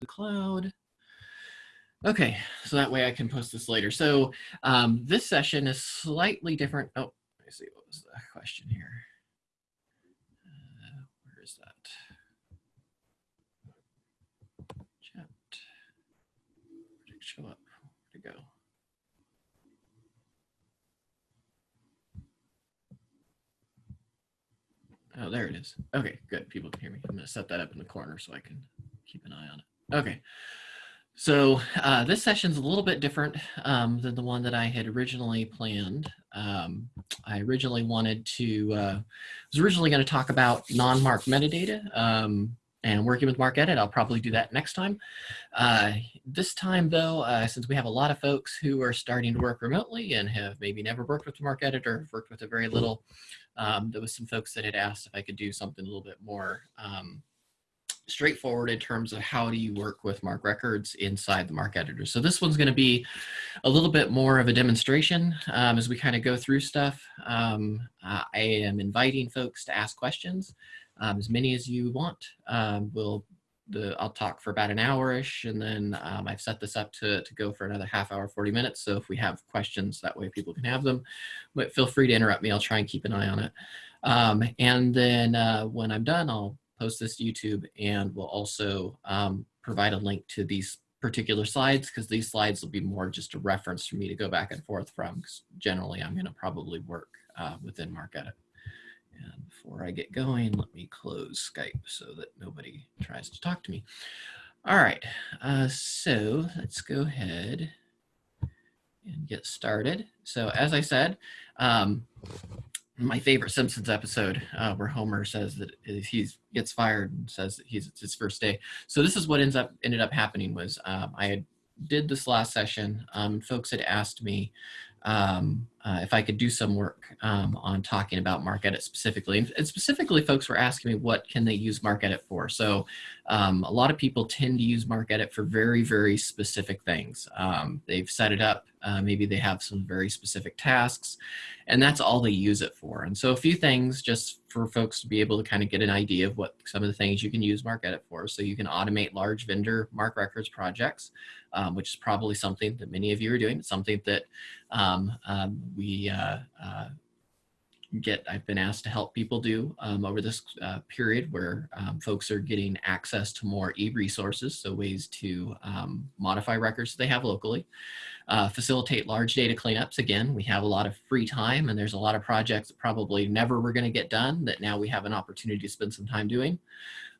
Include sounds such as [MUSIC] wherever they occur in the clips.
the cloud. Okay, so that way I can post this later. So um, this session is slightly different. Oh, let me see, what was the question here? Uh, where is that? Chat. Where show up? Where'd it go? Oh, there it is. Okay, good. People can hear me. I'm going to set that up in the corner so I can keep an eye on it. Okay. So uh, this session's a little bit different um, than the one that I had originally planned. Um, I originally wanted to, uh, was originally going to talk about non-mark metadata um, and working with MarcEdit. I'll probably do that next time. Uh, this time though, uh, since we have a lot of folks who are starting to work remotely and have maybe never worked with MarcEdit or worked with it very little, um, there was some folks that had asked if I could do something a little bit more um, straightforward in terms of how do you work with MARC records inside the MARC editor. So this one's going to be a little bit more of a demonstration um, as we kind of go through stuff. Um, I am inviting folks to ask questions, um, as many as you want. Um, we'll the, I'll talk for about an hour-ish, and then um, I've set this up to, to go for another half hour, 40 minutes. So if we have questions, that way people can have them. But feel free to interrupt me. I'll try and keep an eye on it. Um, and then uh, when I'm done, I'll post this to YouTube and we'll also um, provide a link to these particular slides because these slides will be more just a reference for me to go back and forth from because generally I'm going to probably work uh, within MarcEdit. And before I get going, let me close Skype so that nobody tries to talk to me. All right, uh, so let's go ahead and get started. So as I said, um, my favorite Simpsons episode uh, where Homer says that he gets fired and says that he's it's his first day. So this is what ends up ended up happening was um, I had did this last session. Um, folks had asked me um, uh, if I could do some work um, on talking about MarcEdit specifically. And, specifically, folks were asking me what can they use MarcEdit for. So um, a lot of people tend to use MarcEdit for very, very specific things. Um, they've set it up. Uh, maybe they have some very specific tasks, and that's all they use it for. And so a few things just for folks to be able to kind of get an idea of what some of the things you can use MarcEdit for. So you can automate large vendor MARC records projects, um, which is probably something that many of you are doing. Something that um, um, we uh, uh, get, I've been asked to help people do um, over this uh, period where um, folks are getting access to more e-resources, so ways to um, modify records they have locally. Uh, facilitate large data cleanups. Again, we have a lot of free time and there's a lot of projects that probably never were gonna get done that now we have an opportunity to spend some time doing.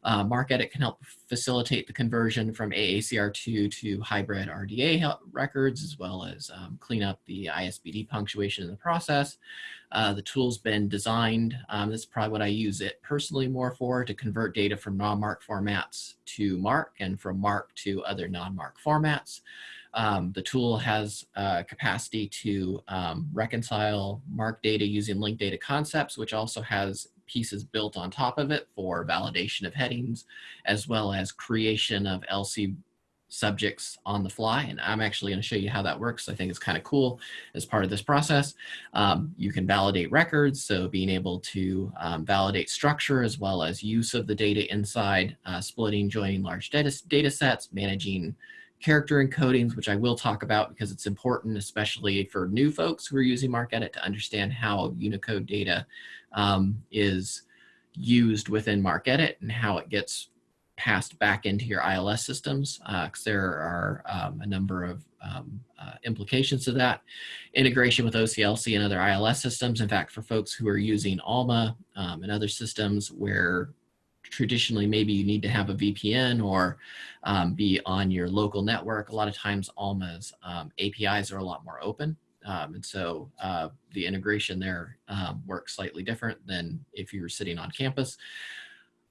Uh, MarcEdit can help facilitate the conversion from AACR2 to hybrid RDA records, as well as um, clean up the ISBD punctuation in the process. Uh, the tool's been designed, um, this is probably what I use it personally more for, to convert data from non-MARC formats to MARC and from MARC to other non-MARC formats. Um, the tool has uh, capacity to um, reconcile MARC data using linked data concepts, which also has pieces built on top of it for validation of headings, as well as creation of LC subjects on the fly. And I'm actually going to show you how that works. I think it's kind of cool as part of this process. Um, you can validate records, so being able to um, validate structure as well as use of the data inside, uh, splitting, joining large data, data sets, managing character encodings, which I will talk about because it's important, especially for new folks who are using MarcEdit to understand how Unicode data um, is used within MarcEdit and how it gets passed back into your ILS systems because uh, there are um, a number of um, uh, implications to that. Integration with OCLC and other ILS systems. In fact, for folks who are using ALMA um, and other systems where traditionally maybe you need to have a VPN or um, be on your local network, a lot of times ALMA's um, APIs are a lot more open. Um, and so uh, the integration there um, works slightly different than if you were sitting on campus.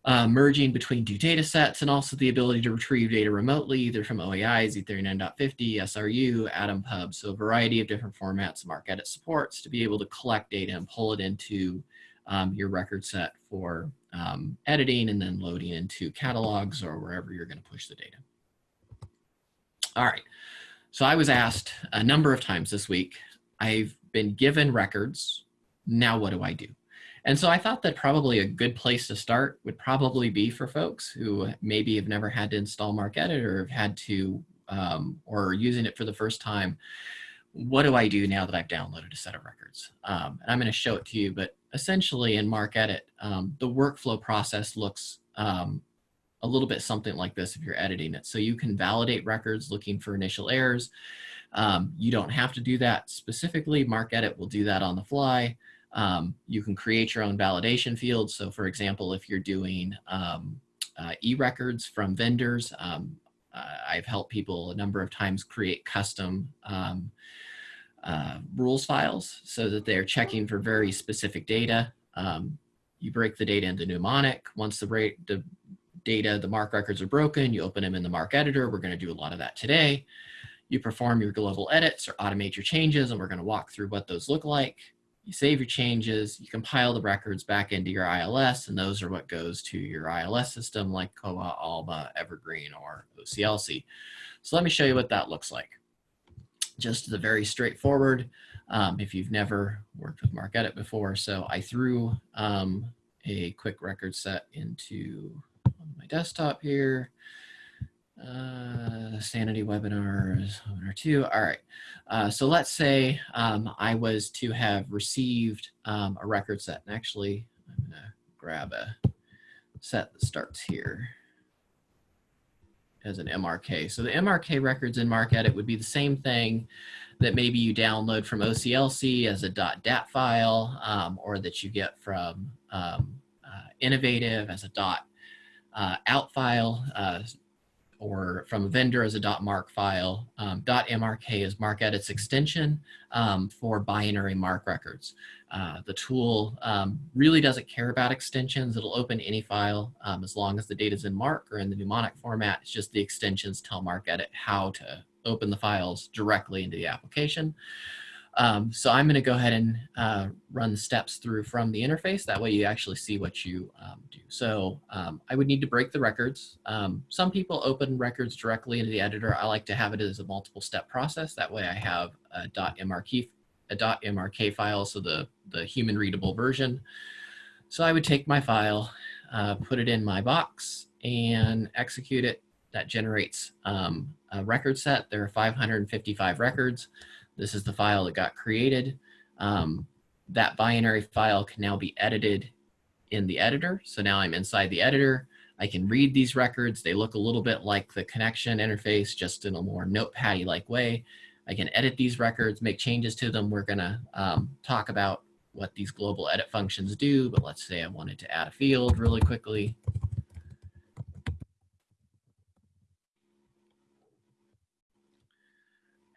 Uh, merging between two data sets and also the ability to retrieve data remotely, either from OAIs, Z39.50, SRU, AtomPub, so a variety of different formats MarcEdit supports to be able to collect data and pull it into um, your record set for um, editing and then loading into catalogs or wherever you're going to push the data. All right. So I was asked a number of times this week, I've been given records, now what do I do? And so I thought that probably a good place to start would probably be for folks who maybe have never had to install MarcEdit or have had to, um, or using it for the first time. What do I do now that I've downloaded a set of records? Um, and I'm going to show it to you, but essentially in MarcEdit, um, the workflow process looks um, a little bit something like this if you're editing it. So you can validate records looking for initial errors. Um, you don't have to do that specifically. MarcEdit will do that on the fly. Um, you can create your own validation fields. So for example, if you're doing um, uh, e-records from vendors, um, uh, I've helped people a number of times create custom um, uh, rules files so that they're checking for very specific data. Um, you break the data into mnemonic. Once the, the data, the MARC records are broken, you open them in the MARC editor. We're gonna do a lot of that today. You perform your global edits or automate your changes, and we're gonna walk through what those look like. You save your changes, you compile the records back into your ILS, and those are what goes to your ILS system like Koha, ALMA, Evergreen, or OCLC. So let me show you what that looks like. Just the very straightforward, um, if you've never worked with MarcEdit before. So I threw um, a quick record set into my desktop here. Uh, Sanity webinars, webinar two. All right. Uh, so let's say um, I was to have received um, a record set. And actually, I'm going to grab a set that starts here as an MRK. So the MRK records in MarcEdit would be the same thing that maybe you download from OCLC as a dot .dat file um, or that you get from um, uh, Innovative as a dot uh, out file uh, or from a vendor as a .mark file. Um, .mrk is MarcEdit's extension um, for binary MARC records. Uh, the tool um, really doesn't care about extensions. It'll open any file um, as long as the data is in MARC or in the mnemonic format. It's just the extensions tell MarcEdit how to open the files directly into the application. Um, so I'm going to go ahead and uh, run the steps through from the interface. That way you actually see what you um, do. So um, I would need to break the records. Um, some people open records directly into the editor. I like to have it as a multiple step process. That way I have a .mrk, a .mrk file, so the, the human readable version. So I would take my file, uh, put it in my box and execute it. That generates um, a record set. There are 555 records. This is the file that got created. Um, that binary file can now be edited in the editor. So now I'm inside the editor. I can read these records. They look a little bit like the Connexion interface, just in a more notepad-like way. I can edit these records, make changes to them. We're gonna um, talk about what these global edit functions do, but let's say I wanted to add a field really quickly.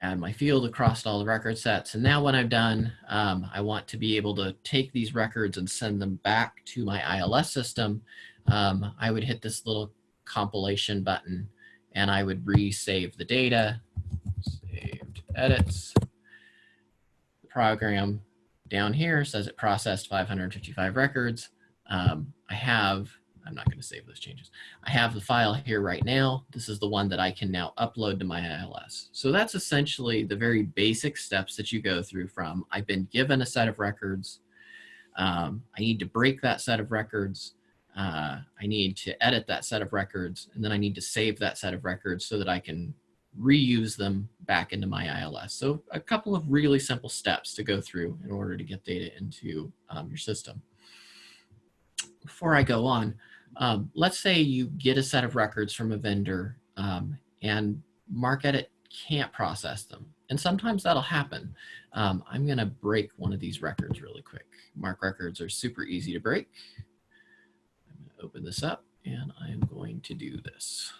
Add my field across all the record sets. And now when I've done, um, I want to be able to take these records and send them back to my ILS system. Um, I would hit this little compilation button and I would resave the data, saved edits. The program down here says it processed 555 records. Um, I have I'm not going to save those changes. I have the file here right now. This is the one that I can now upload to my ILS. So that's essentially the very basic steps that you go through from I've been given a set of records. Um, I need to break that set of records. Uh, I need to edit that set of records, and then I need to save that set of records so that I can reuse them back into my ILS. So a couple of really simple steps to go through in order to get data into um, your system. Before I go on, um, let's say you get a set of records from a vendor um, and MarcEdit can't process them. And sometimes that'll happen. Um, I'm gonna break one of these records really quick. MARC records are super easy to break. I'm gonna open this up and I'm going to do this.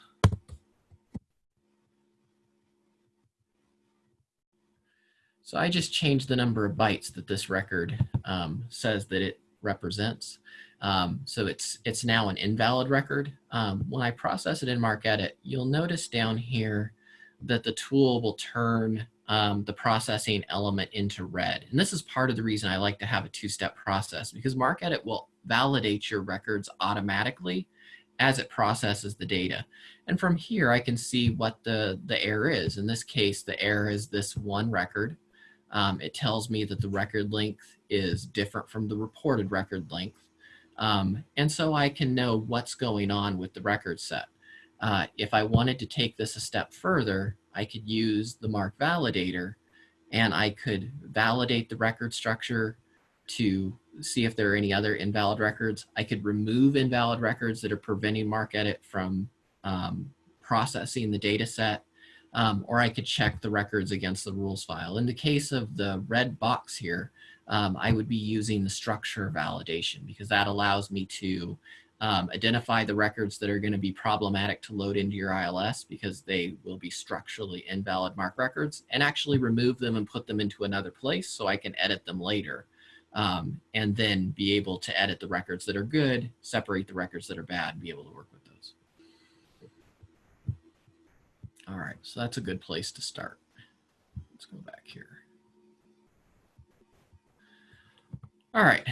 So I just changed the number of bytes that this record um, says that it represents. Um, so it's, it's now an invalid record. Um, when I process it in MarcEdit, you'll notice down here that the tool will turn um, the processing element into red. And this is part of the reason I like to have a two-step process because MarcEdit will validate your records automatically as it processes the data. And from here, I can see what the, the error is. In this case, the error is this one record Um, it tells me that the record length is different from the reported record length. Um, and so I can know what's going on with the record set. Uh, if I wanted to take this a step further, I could use the MARC validator and I could validate the record structure to see if there are any other invalid records. I could remove invalid records that are preventing MARCEDIT from um, processing the data set, um, or I could check the records against the rules file. In the case of the red box here, um, I would be using the structure validation because that allows me to um, identify the records that are going to be problematic to load into your ILS because they will be structurally invalid MARC records and actually remove them and put them into another place so I can edit them later um, and then be able to edit the records that are good, separate the records that are bad, and be able to work with those. All right, so that's a good place to start. Let's go back here. All right,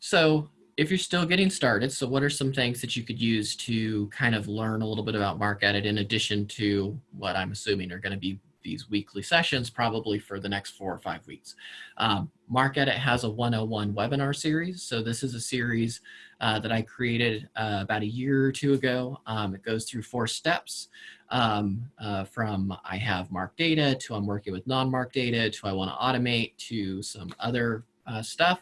so if you're still getting started, so what are some things that you could use to kind of learn a little bit about MARCEDIT in addition to what I'm assuming are going to be these weekly sessions probably for the next four or five weeks. Um, MARCEDIT has a 101 webinar series. So this is a series uh, that I created uh, about a year or two ago. Um, it goes through four steps um, uh, from I have MARC data to I'm working with non-MARC data to I want to automate to some other uh, stuff.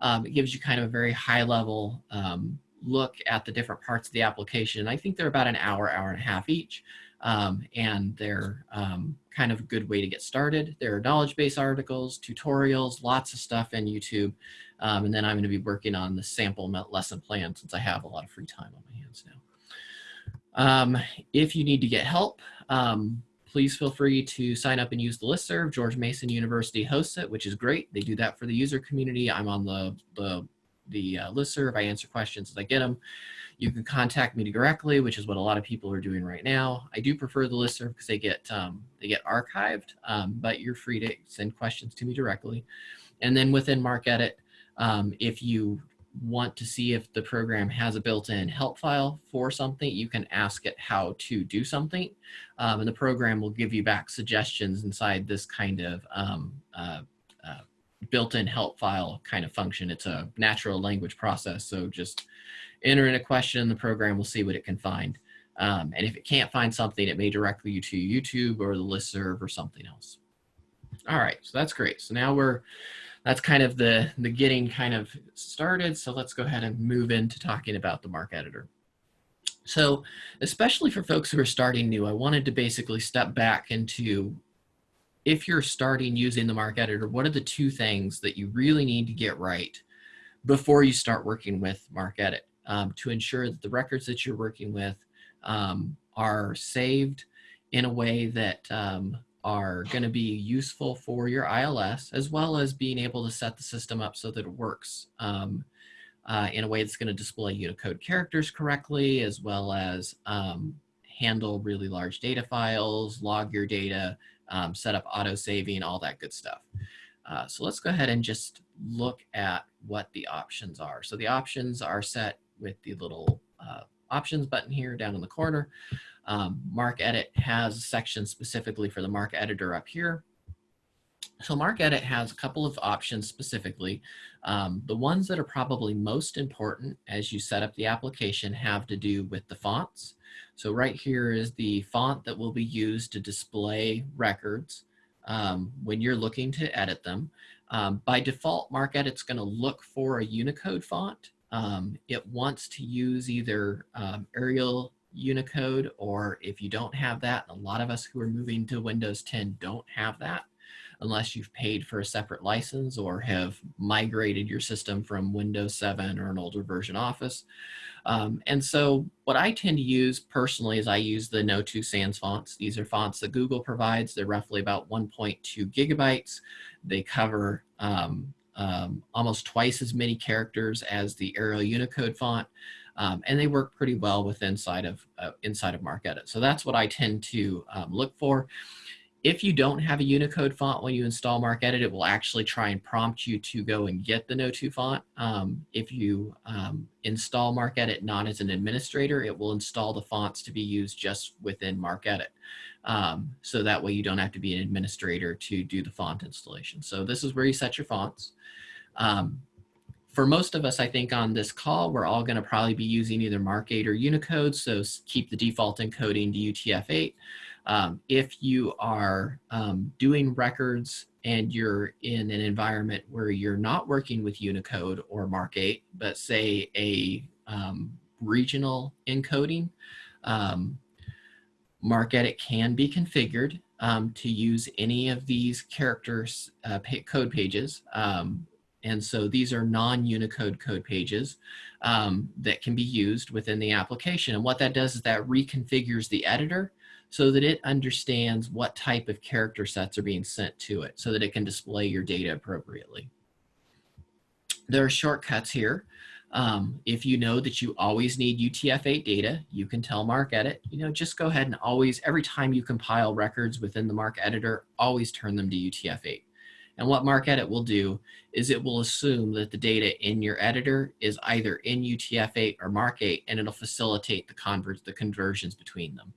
Um, it gives you kind of a very high level um, look at the different parts of the application. I think they're about an hour, hour and a half each. Um, and they're um, kind of a good way to get started. There are knowledge base articles, tutorials, lots of stuff in YouTube. Um, and then I'm going to be working on the sample lesson plan since I have a lot of free time on my hands now. Um, if you need to get help, um, please feel free to sign up and use the listserv. George Mason University hosts it, which is great. They do that for the user community. I'm on the, the, the uh, listserv. I answer questions as I get them. You can contact me directly, which is what a lot of people are doing right now. I do prefer the listserv because they get um, they get archived, um, but you're free to send questions to me directly. And then within MARCEDIT, um, if you want to see if the program has a built-in help file for something, you can ask it how to do something. Um, and the program will give you back suggestions inside this kind of um, uh, uh, built-in help file kind of function. It's a natural language process. So just enter in a question, and the program will see what it can find. Um, and if it can't find something, it may direct you to YouTube or the listserv or something else. All right, so that's great. So now we're, that's kind of the, the getting kind of started. So let's go ahead and move into talking about the MARC editor. So especially for folks who are starting new, I wanted to basically step back into if you're starting using the MARC editor, what are the two things that you really need to get right before you start working with MARCEDIT? um, to ensure that the records that you're working with um, are saved in a way that um, are going to be useful for your ILS, as well as being able to set the system up so that it works um, uh, in a way that's going to display Unicode characters correctly, as well as um, handle really large data files, log your data, um, set up auto saving, all that good stuff. Uh, so let's go ahead and just look at what the options are. So the options are set with the little uh, options button here down in the corner. Um, MARCEDIT has a section specifically for the MARC editor up here. So MarcEdit has a couple of options specifically. Um, the ones that are probably most important as you set up the application have to do with the fonts. So right here is the font that will be used to display records um, when you're looking to edit them. Um, by default, MARCEDIT's going to look for a Unicode font um, it wants to use either um, Arial Unicode or if you don't have that, a lot of us who are moving to Windows 10 don't have that unless you've paid for a separate license or have migrated your system from Windows 7 or an older version Office. Um, and so what I tend to use personally is I use the Noto Sans fonts. These are fonts that Google provides. They're roughly about 1.2 gigabytes. They cover um, um, almost twice as many characters as the Arial Unicode font, um, and they work pretty well with inside of uh, inside of MARCEDIT. So that's what I tend to um, look for. if you don't have a Unicode font when you install MarcEdit, it will actually try and prompt you to go and get the Noto font. Um, if you um, install MarcEdit not as an administrator, it will install the fonts to be used just within MarcEdit. Um, so that way you don't have to be an administrator to do the font installation. So this is where you set your fonts. Um, for most of us, I think on this call, we're all gonna probably be using either MARC-8 or Unicode, so keep the default encoding to UTF-8. Um, if you are um, doing records and you're in an environment where you're not working with Unicode or MARC-8, but say a um, regional encoding, um, MarcEdit can be configured um, to use any of these characters uh, code pages. Um, and so these are non-Unicode code pages that can be used within the application. And what that does is that reconfigures the editor so that it understands what type of character sets are being sent to it so that it can display your data appropriately. There are shortcuts here. Um, if you know that you always need UTF-8 data, you can tell MarcEdit, you know, just go ahead and always, every time you compile records within the MARC editor, always turn them to UTF-8. And what MarcEdit will do is it will assume that the data in your editor is either in UTF-8 or MARC-8, and it'll facilitate the, convert, the conversions between them.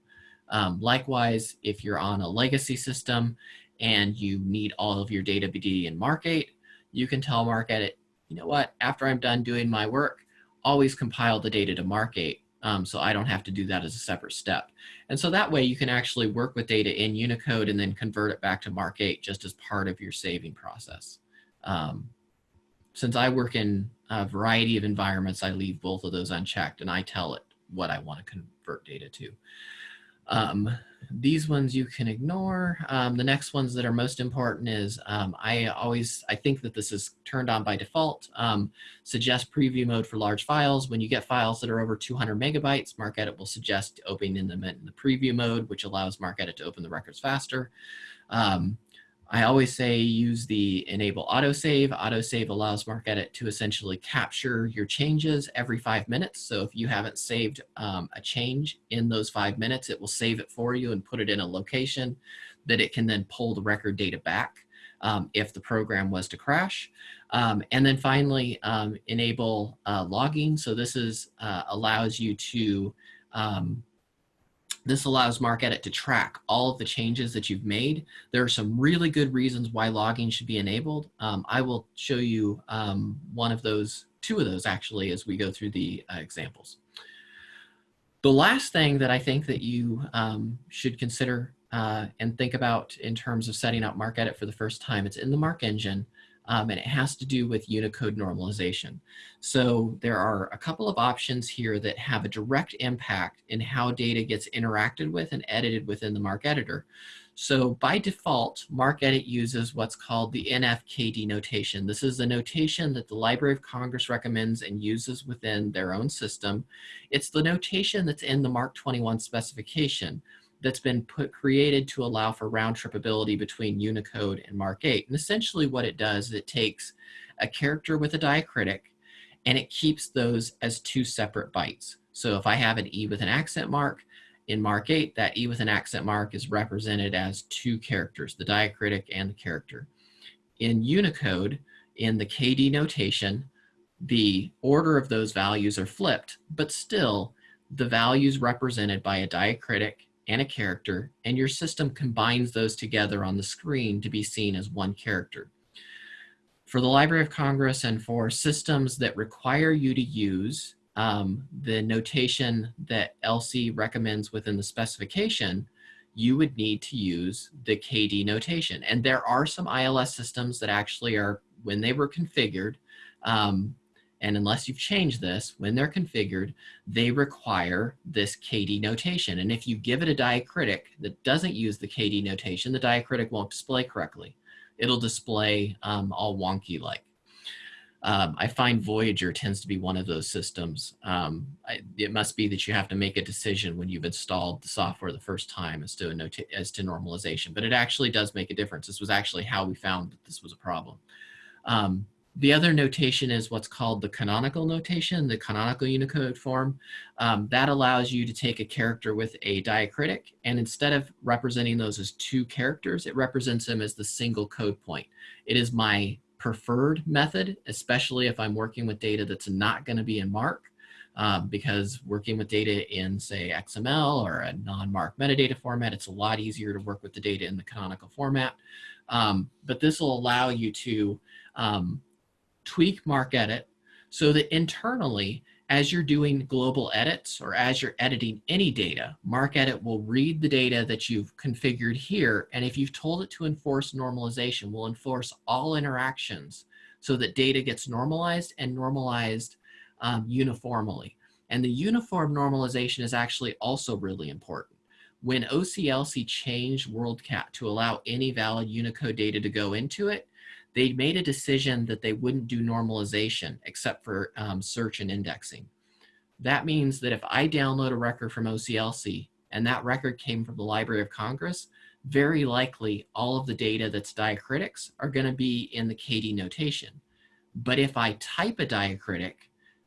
Um, likewise, if you're on a legacy system and you need all of your data to be in MARC-8, you can tell MarcEdit, you know what, after I'm done doing my work, always compile the data to Mark 8 um, so I don't have to do that as a separate step. And so that way you can actually work with data in Unicode and then convert it back to MARC-8 just as part of your saving process. Um, since I work in a variety of environments, I leave both of those unchecked and I tell it what I want to convert data to. Um, these ones you can ignore. Um, the next ones that are most important is um, I always, I think that this is turned on by default. Um, suggest preview mode for large files. When you get files that are over 200 megabytes, MarcEdit will suggest opening them in the preview mode, which allows MarcEdit to open the records faster. Um, I always say use the enable autosave. Autosave allows MarcEdit to essentially capture your changes every five minutes. So if you haven't saved um, a change in those five minutes, it will save it for you and put it in a location that it can then pull the record data back um, if the program was to crash. Um, and then finally, um, enable uh, logging. So this is uh, allows you to um, this allows MarcEdit to track all of the changes that you've made. There are some really good reasons why logging should be enabled. Um, I will show you um, one of those, two of those actually, as we go through the uh, examples. The last thing that I think that you um, should consider uh, and think about in terms of setting up MarcEdit for the first time, it's in the MARC engine um, and it has to do with Unicode normalization. So there are a couple of options here that have a direct impact in how data gets interacted with and edited within the MARC editor. So by default, MarcEdit uses what's called the NFKD notation. This is the notation that the Library of Congress recommends and uses within their own system. It's the notation that's in the MARC 21 specification that's been put created to allow for round trip ability between Unicode and MARC-8. And essentially what it does is it takes a character with a diacritic and it keeps those as two separate bytes. So if I have an E with an accent mark, in MARC-8, that E with an accent mark is represented as two characters, the diacritic and the character. In Unicode, in the KD notation, the order of those values are flipped, but still the values represented by a diacritic and a character, and your system combines those together on the screen to be seen as one character. For the Library of Congress and for systems that require you to use um, the notation that LC recommends within the specification, you would need to use the KD notation. And there are some ILS systems that actually are, when they were configured, um, and unless you've changed this, when they're configured, they require this KD notation. And if you give it a diacritic that doesn't use the KD notation, the diacritic won't display correctly. It'll display um, all wonky like. Um, I find Voyager tends to be one of those systems. Um, I, it must be that you have to make a decision when you've installed the software the first time as to, as to normalization, but it actually does make a difference. This was actually how we found that this was a problem. Um, the other notation is what's called the canonical notation, the canonical Unicode form. Um, that allows you to take a character with a diacritic, and instead of representing those as two characters, it represents them as the single code point. It is my preferred method, especially if I'm working with data that's not going to be in MARC, um, because working with data in, say, XML or a non-MARC metadata format, it's a lot easier to work with the data in the canonical format. Um, but this will allow you to um, tweak MARCEDIT so that internally, as you're doing global edits or as you're editing any data, MARCEDIT will read the data that you've configured here. And if you've told it to enforce normalization, will enforce all interactions so that data gets normalized and normalized um, uniformly. And the uniform normalization is actually also really important. When OCLC changed WorldCat to allow any valid Unicode data to go into it, they made a decision that they wouldn't do normalization except for um, search and indexing. That means that if I download a record from OCLC and that record came from the Library of Congress, very likely all of the data that's diacritics are going to be in the KD notation. But if I type a diacritic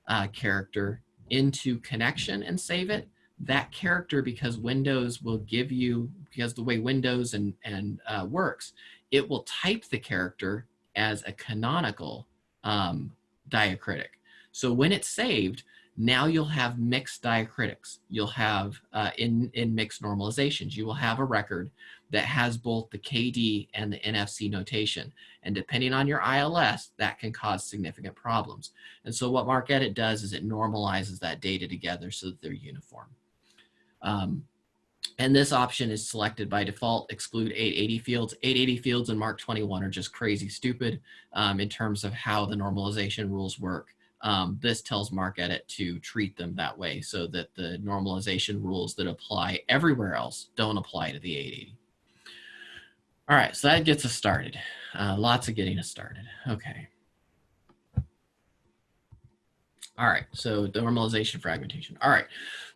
uh, character into Connexion and save it, that character, because Windows will give you, because the way Windows and, and uh, works, it will type the character as a canonical um, diacritic. So when it's saved, now you'll have mixed diacritics. You'll have, uh, in, in mixed normalizations, you will have a record that has both the KD and the NFC notation. And depending on your ILS, that can cause significant problems. And so what MARCEDIT does is it normalizes that data together so that they're uniform. Um, and this option is selected by default, exclude 880 fields. 880 fields in MARC 21 are just crazy stupid um, in terms of how the normalization rules work. Um, this tells MARCEDIT to treat them that way so that the normalization rules that apply everywhere else don't apply to the 880. All right, so that gets us started. Uh, lots of getting us started. Okay. All right, so normalization fragmentation. All right,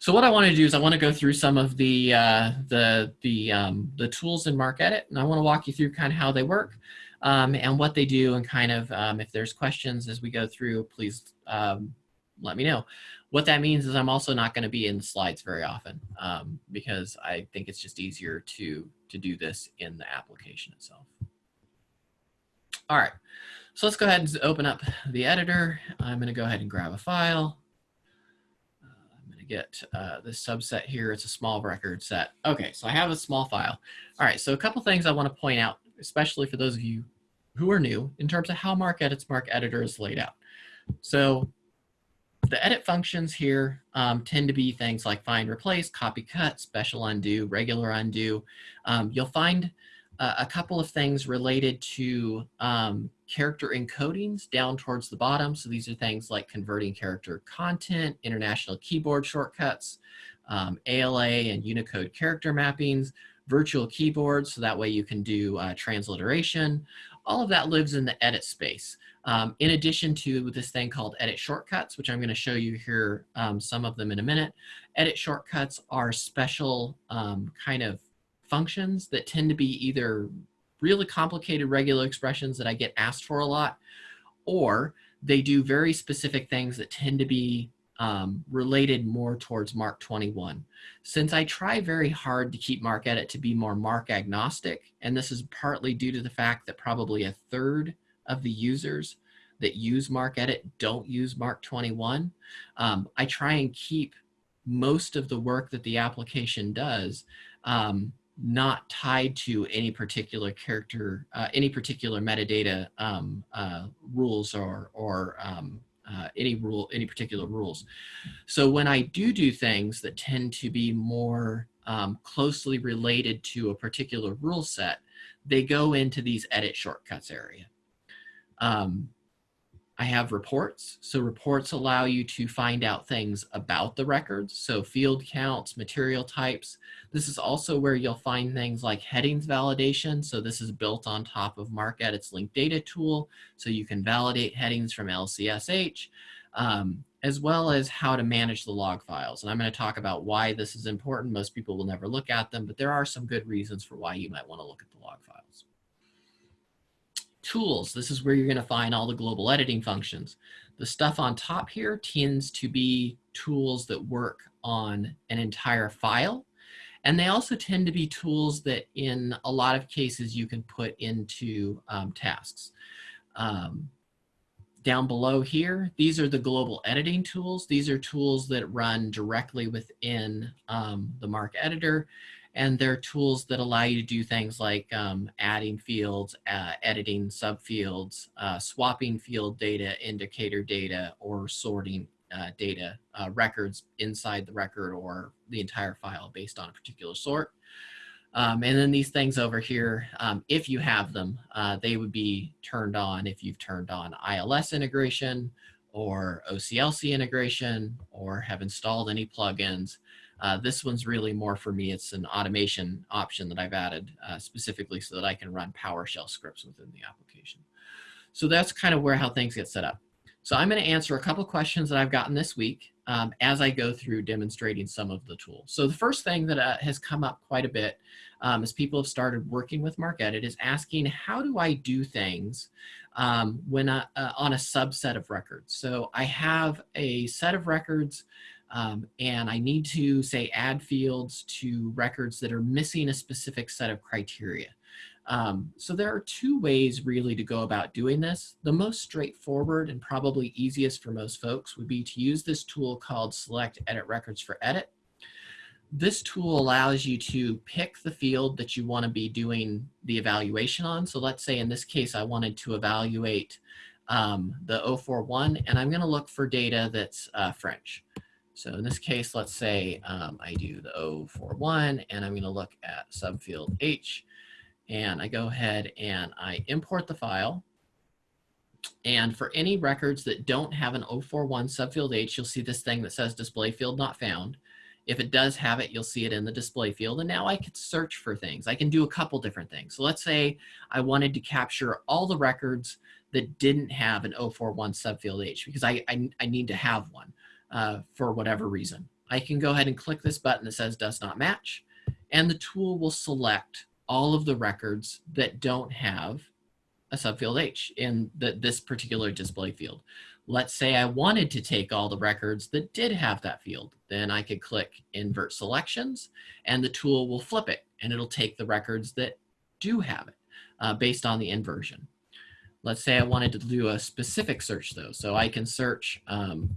so what I want to do is I want to go through some of the uh, the the um, the tools in MARCEDIT, and I want to walk you through kind of how they work um, and what they do, and kind of um, if there's questions as we go through, please um, let me know. What that means is I'm also not going to be in the slides very often um, because I think it's just easier to to do this in the application itself. All right. So let's go ahead and open up the editor. I'm going to go ahead and grab a file. Uh, I'm going to get uh, this subset here. It's a small record set. Okay, so I have a small file. All right, so a couple things I want to point out, especially for those of you who are new, in terms of how MARCEDIT's MARC Editor is laid out. So the edit functions here um, tend to be things like find, replace, copy, cut, special undo, regular undo. Um, you'll find uh, a couple of things related to um, character encodings down towards the bottom. So these are things like converting character content, international keyboard shortcuts, um, ALA and Unicode character mappings, virtual keyboards, so that way you can do uh, transliteration. All of that lives in the edit space. Um, in addition to this thing called edit shortcuts, which I'm going to show you here, um, some of them in a minute. Edit shortcuts are special um, kind of functions that tend to be either really complicated regular expressions that I get asked for a lot, or they do very specific things that tend to be um, related more towards MARC 21. Since I try very hard to keep MarcEdit to be more MARC agnostic, and this is partly due to the fact that probably a third of the users that use MarcEdit don't use MARC 21, um, I try and keep most of the work that the application does um, not tied to any particular character, uh, any particular metadata um, uh, rules or, or um, uh, any rule, any particular rules. So when I do do things that tend to be more um, closely related to a particular rule set, they go into these edit shortcuts area. Um, I have reports. So reports allow you to find out things about the records. So field counts, material types. This is also where you'll find things like headings validation. So this is built on top of MARCEDIT's linked data tool. So you can validate headings from LCSH, um, as well as how to manage the log files. And I'm going to talk about why this is important. Most people will never look at them, but there are some good reasons for why you might want to look at the log files. Tools, this is where you're gonna find all the global editing functions. The stuff on top here tends to be tools that work on an entire file. And they also tend to be tools that in a lot of cases you can put into um, tasks. Um, down below here, these are the global editing tools. These are tools that run directly within um, the MARC editor. And they're tools that allow you to do things like um, adding fields, uh, editing subfields, uh, swapping field data, indicator data, or sorting uh, data uh, records inside the record or the entire file based on a particular sort. Um, and then these things over here, um, if you have them, uh, they would be turned on if you've turned on ILS integration or OCLC integration or have installed any plugins. Uh, this one's really more for me. It's an automation option that I've added uh, specifically so that I can run PowerShell scripts within the application. So that's kind of where how things get set up. So I'm going to answer a couple questions that I've gotten this week um, as I go through demonstrating some of the tools. So the first thing that uh, has come up quite a bit um, as people have started working with MarcEdit is asking how do I do things um, when I, uh, on a subset of records. So I have a set of records um, and I need to say add fields to records that are missing a specific set of criteria. Um, so there are two ways really to go about doing this. The most straightforward and probably easiest for most folks would be to use this tool called Select Edit Records for Edit. This tool allows you to pick the field that you want to be doing the evaluation on. So let's say in this case, I wanted to evaluate um, the 041 and I'm going to look for data that's uh, French. So in this case, let's say um, I do the 041 and I'm going to look at subfield H and I go ahead and I import the file. And for any records that don't have an 041 subfield H, you'll see this thing that says display field not found. If it does have it, you'll see it in the display field. And now I can search for things. I can do a couple different things. So let's say I wanted to capture all the records that didn't have an 041 subfield H because I, I, I need to have one uh, for whatever reason. I can go ahead and click this button that says does not match and the tool will select all of the records that don't have a subfield H in the, this particular display field. Let's say I wanted to take all the records that did have that field. Then I could click invert selections and the tool will flip it and it'll take the records that do have it uh, based on the inversion. Let's say I wanted to do a specific search though. So I can search um,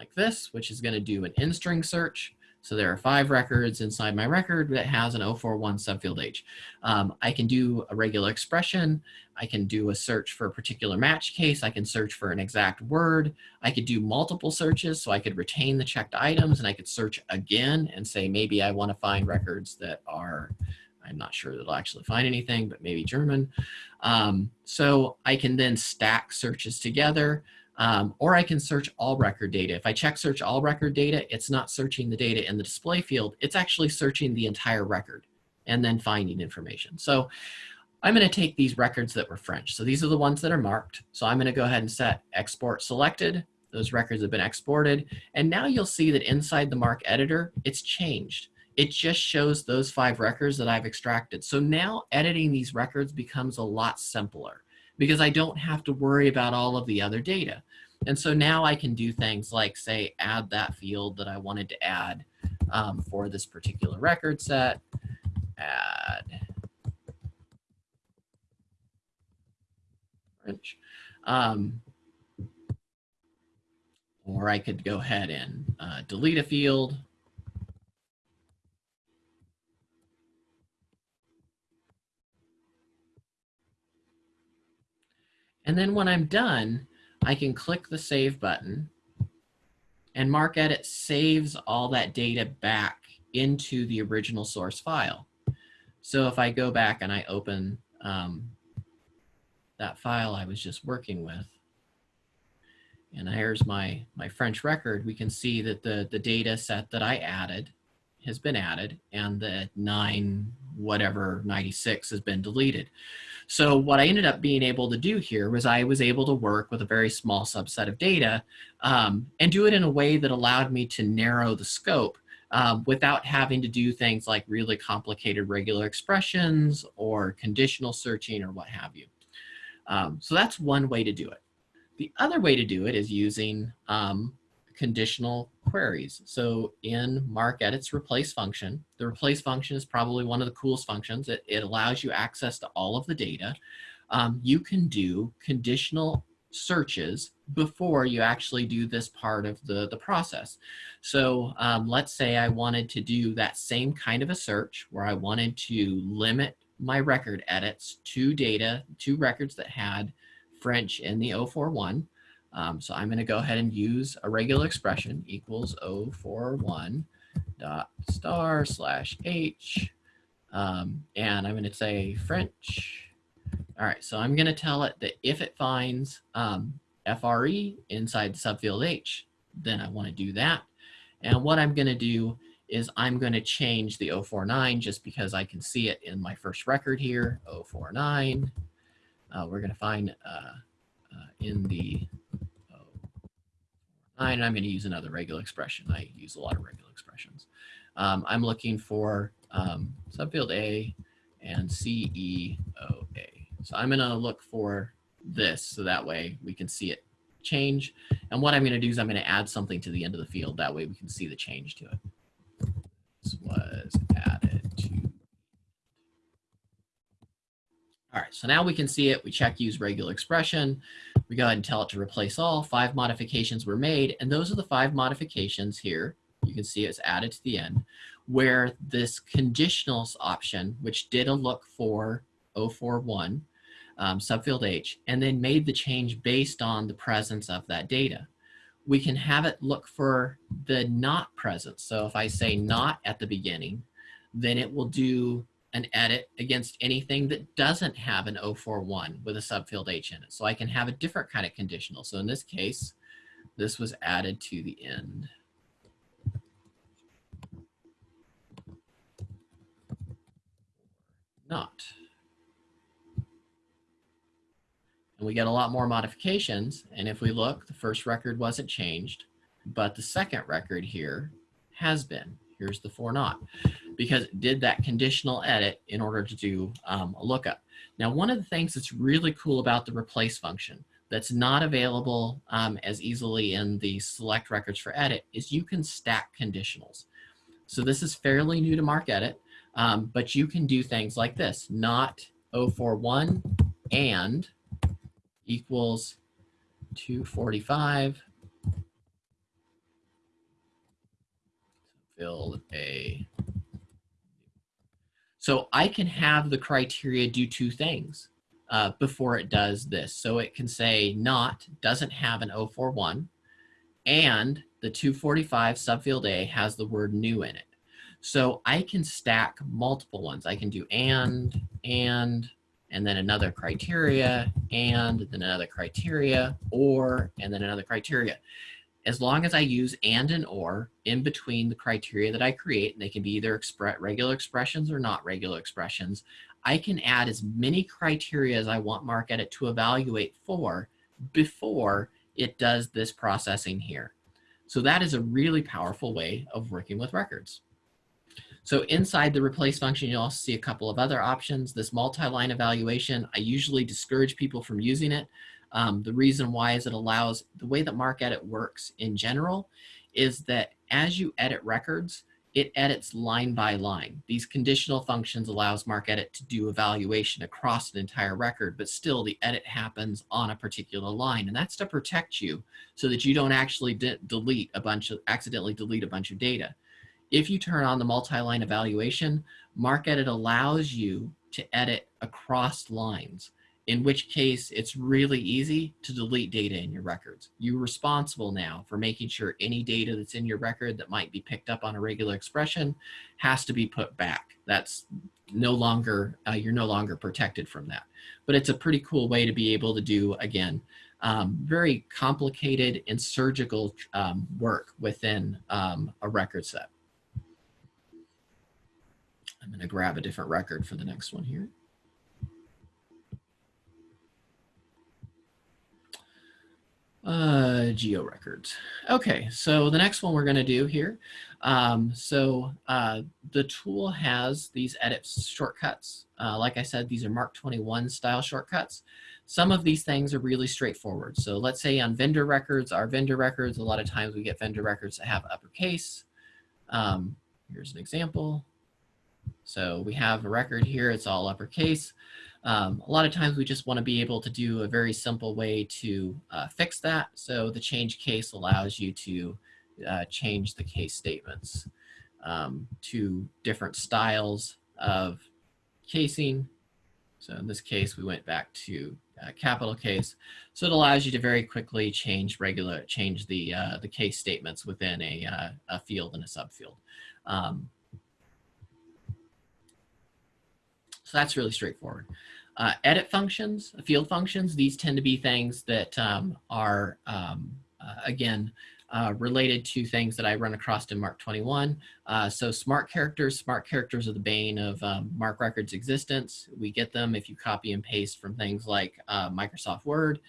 like this, which is gonna do an in-string search. So there are five records inside my record that has an 041 subfield H. Um, I can do a regular expression. I can do a search for a particular match case. I can search for an exact word. I could do multiple searches so I could retain the checked items and I could search again and say maybe I want to find records that are, I'm not sure that I'll actually find anything, but maybe German. Um, so I can then stack searches together. Um, or I can search all record data. If I check search all record data, it's not searching the data in the display field, it's actually searching the entire record and then finding information. So I'm gonna take these records that were French. So these are the ones that are marked. So I'm gonna go ahead and set export selected. Those records have been exported. And now you'll see that inside the MARC editor, it's changed. It just shows those five records that I've extracted. So now editing these records becomes a lot simpler because I don't have to worry about all of the other data. And so now I can do things like say, add that field that I wanted to add um, for this particular record set, add French. Um, or I could go ahead and uh, delete a field And then when I'm done, I can click the save button and MarcEdit saves all that data back into the original source file. So if I go back and I open um, that file I was just working with, and here's my, my French record, we can see that the, the data set that I added has been added and the 9 whatever 96 has been deleted. So what I ended up being able to do here was I was able to work with a very small subset of data um, and do it in a way that allowed me to narrow the scope um, without having to do things like really complicated regular expressions or conditional searching or what have you. Um, so that's one way to do it. The other way to do it is using um, conditional queries. So in MarcEdit's replace function, the replace function is probably one of the coolest functions. It, it allows you access to all of the data. Um, you can do conditional searches before you actually do this part of the, the process. So um, let's say I wanted to do that same kind of a search where I wanted to limit my record edits to data, to records that had French in the 041. Um, so I'm going to go ahead and use a regular expression equals 041 dot star slash h. Um, and I'm going to say French. All right, so I'm going to tell it that if it finds um, FRE inside subfield H, then I want to do that. And what I'm going to do is I'm going to change the 049 just because I can see it in my first record here, 049. Uh, we're going to find uh, uh, in the 049, I'm going to use another regular expression. I use a lot of regular expressions. Um, I'm looking for um, subfield A and CEOA. So I'm going to look for this so that way we can see it change. And what I'm going to do is I'm going to add something to the end of the field. That way we can see the change to it. This was added to. All right, so now we can see it. We check use regular expression. We go ahead and tell it to replace all. Five modifications were made. And those are the five modifications here. You can see it's added to the end where this conditionals option, which did a look for 041, um, subfield H, and then made the change based on the presence of that data. We can have it look for the not presence. So if I say not at the beginning, then it will do an edit against anything that doesn't have an 041 with a subfield H in it. So I can have a different kind of conditional. So in this case, this was added to the end. Not. And we get a lot more modifications. And if we look, the first record wasn't changed, but the second record here has been. Here's the for not, because it did that conditional edit in order to do um, a lookup. Now, one of the things that's really cool about the replace function that's not available um, as easily in the select records for edit is you can stack conditionals. So this is fairly new to MarcEdit, um, but you can do things like this, not 041 and equals 245. Build a. So I can have the criteria do two things uh, before it does this. So it can say not doesn't have an 041 and the 245 subfield A has the word new in it. So I can stack multiple ones. I can do and, and, and then another criteria, and then another criteria, or, and then another criteria. As long as I use and and or in between the criteria that I create, and they can be either expre regular expressions or not regular expressions, I can add as many criteria as I want MarcEdit to evaluate for before it does this processing here. So that is a really powerful way of working with records. So inside the replace function, you'll also see a couple of other options. This multi-line evaluation, I usually discourage people from using it. Um, the reason why is it allows, the way that MarcEdit works in general is that as you edit records, it edits line by line. These conditional functions allows MarcEdit to do evaluation across an entire record, but still the edit happens on a particular line. And that's to protect you so that you don't actually de delete a bunch of, accidentally delete a bunch of data. If you turn on the multi-line evaluation, MarcEdit allows you to edit across lines, in which case it's really easy to delete data in your records. You're responsible now for making sure any data that's in your record that might be picked up on a regular expression has to be put back. That's no longer, uh, you're no longer protected from that. But it's a pretty cool way to be able to do, again, um, very complicated and surgical um, work within um, a record set. I'm going to grab a different record for the next one here. Uh, geo records. Okay, so the next one we're going to do here. Um, so uh, the tool has these edit shortcuts. Uh, like I said, these are MARC 21 style shortcuts. Some of these things are really straightforward. So let's say on vendor records, our vendor records, a lot of times we get vendor records that have uppercase. Um, here's an example. So we have a record here, it's all uppercase. Um, a lot of times we just want to be able to do a very simple way to uh, fix that. So the change case allows you to uh, change the case statements um, to different styles of casing. So in this case, we went back to uh, capital case. So it allows you to very quickly change regular, change the, uh, the case statements within a, uh, a field and a subfield. Um, So that's really straightforward. Uh, edit functions, field functions, these tend to be things that um, are, um, uh, again, uh, related to things that I run across in MARC 21. Uh, so smart characters, smart characters are the bane of um, MARC Records existence. We get them if you copy and paste from things like uh, Microsoft Word.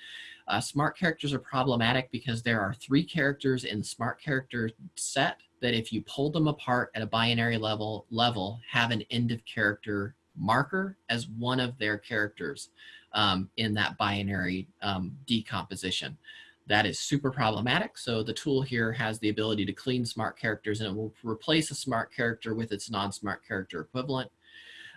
Uh, smart characters are problematic because there are three characters in the smart character set that if you pull them apart at a binary level, level have an end of character marker as one of their characters um, in that binary um, decomposition. That is super problematic. So the tool here has the ability to clean smart characters and it will replace a smart character with its non-smart character equivalent.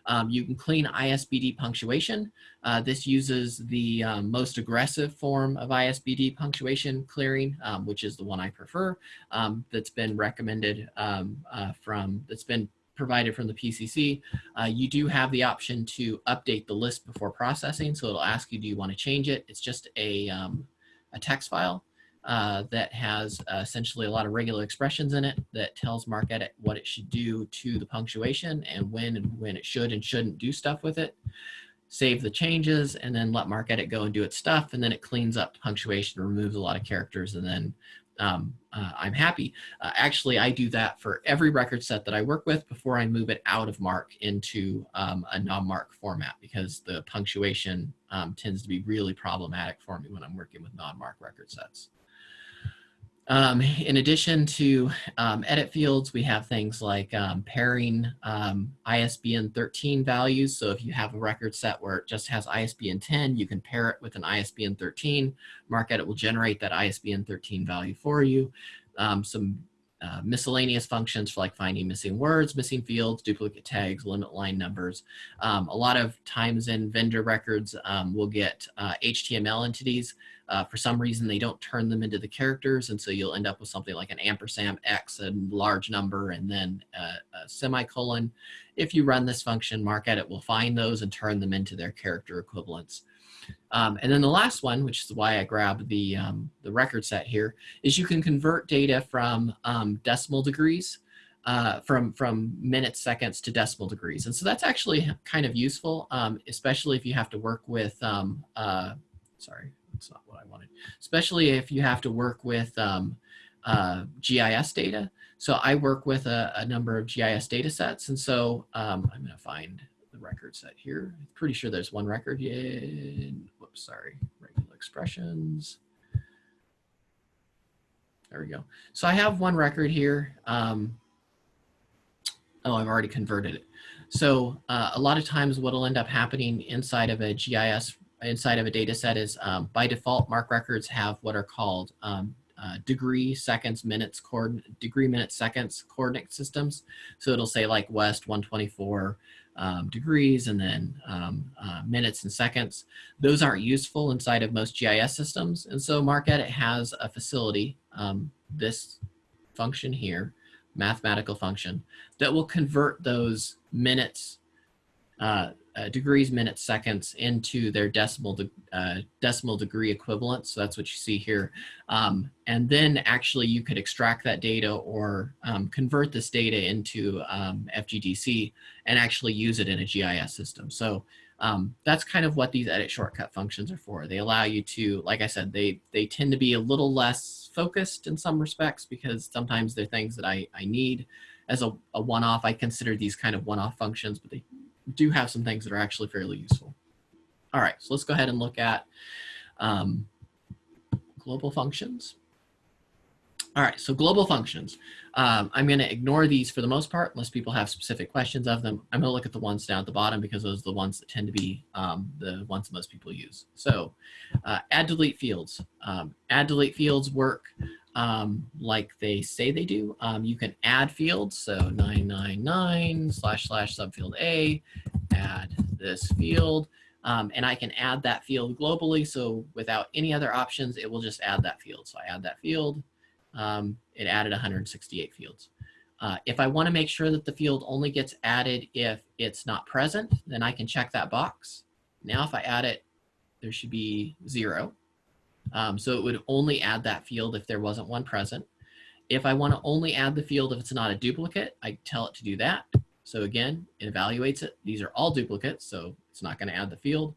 Um, you can clean ISBD punctuation. Uh, this uses the um, most aggressive form of ISBD punctuation clearing, um, which is the one I prefer, um, that's been recommended um, uh, from, that's been provided from the PCC, uh, you do have the option to update the list before processing. So it'll ask you, do you want to change it? It's just a, um, a text file uh, that has uh, essentially a lot of regular expressions in it that tells MarcEdit what it should do to the punctuation and when and when it should and shouldn't do stuff with it. Save the changes and then let MarcEdit go and do its stuff. And then it cleans up punctuation, removes a lot of characters and then um, uh, I'm happy. Uh, actually, I do that for every record set that I work with before I move it out of MARC into um, a non-MARC format because the punctuation um, tends to be really problematic for me when I'm working with non-MARC record sets. Um, in addition to um, edit fields, we have things like um, pairing um, ISBN 13 values. So if you have a record set where it just has ISBN 10, you can pair it with an ISBN 13. MarcEdit will generate that ISBN 13 value for you. Um, some uh, miscellaneous functions for like finding missing words, missing fields, duplicate tags, limit line numbers. Um, a lot of times in vendor records, we'll get uh, HTML entities. Uh, for some reason, they don't turn them into the characters, and so you'll end up with something like an ampersand X, a large number, and then a, a semicolon. If you run this function, MarcEdit will find those and turn them into their character equivalents. Um, and then the last one, which is why I grabbed the, um, the record set here, is you can convert data from um, decimal degrees, uh, from, from minutes, seconds to decimal degrees. And so that's actually kind of useful, um, especially if you have to work with, um, uh, sorry, that's not what I wanted, especially if you have to work with um, uh, GIS data. So I work with a, a, number of GIS data sets. And so I'm going to find the record set here. I'm pretty sure there's one record in, whoops, sorry, regular expressions. There we go. So I have one record here. Um, oh, I've already converted it. So uh, a lot of times what will end up happening inside of a GIS, inside of a data set is um, by default, MARC records have what are called um, uh, degree, seconds, minutes, degree, minutes, seconds coordinate systems. So it'll say like West 124, um, degrees and then um, uh, minutes and seconds. Those aren't useful inside of most GIS systems. And so MarcEdit has a facility, um, this function here, mathematical function, that will convert those minutes uh, uh, degrees, minutes, seconds into their decimal de uh, decimal degree equivalent. So that's what you see here. Um, and then actually you could extract that data or um, convert this data into um, FGDC and actually use it in a GIS system. So um, that's kind of what these edit shortcut functions are for. They allow you to, like I said, they, they tend to be a little less focused in some respects because sometimes they're things that I, I need as a, a one-off. I consider these kind of one-off functions, but they do have some things that are actually fairly useful. All right, so let's go ahead and look at um, global functions. All right, so global functions. Um, I'm going to ignore these for the most part, unless people have specific questions of them. I'm going to look at the ones down at the bottom because those are the ones that tend to be um, the ones most people use. So uh, add delete fields. Um, add delete fields work um, like they say they do. Um, you can add fields, so 999 slash slash subfield A, add this field. Um, and I can add that field globally. So without any other options, it will just add that field. So I add that field, um, it added 168 fields. Uh, if I want to make sure that the field only gets added if it's not present, then I can check that box. Now if I add it, there should be zero. Um, so it would only add that field if there wasn't one present. If I want to only add the field if it's not a duplicate, I tell it to do that. So again, it evaluates it. These are all duplicates, so it's not going to add the field.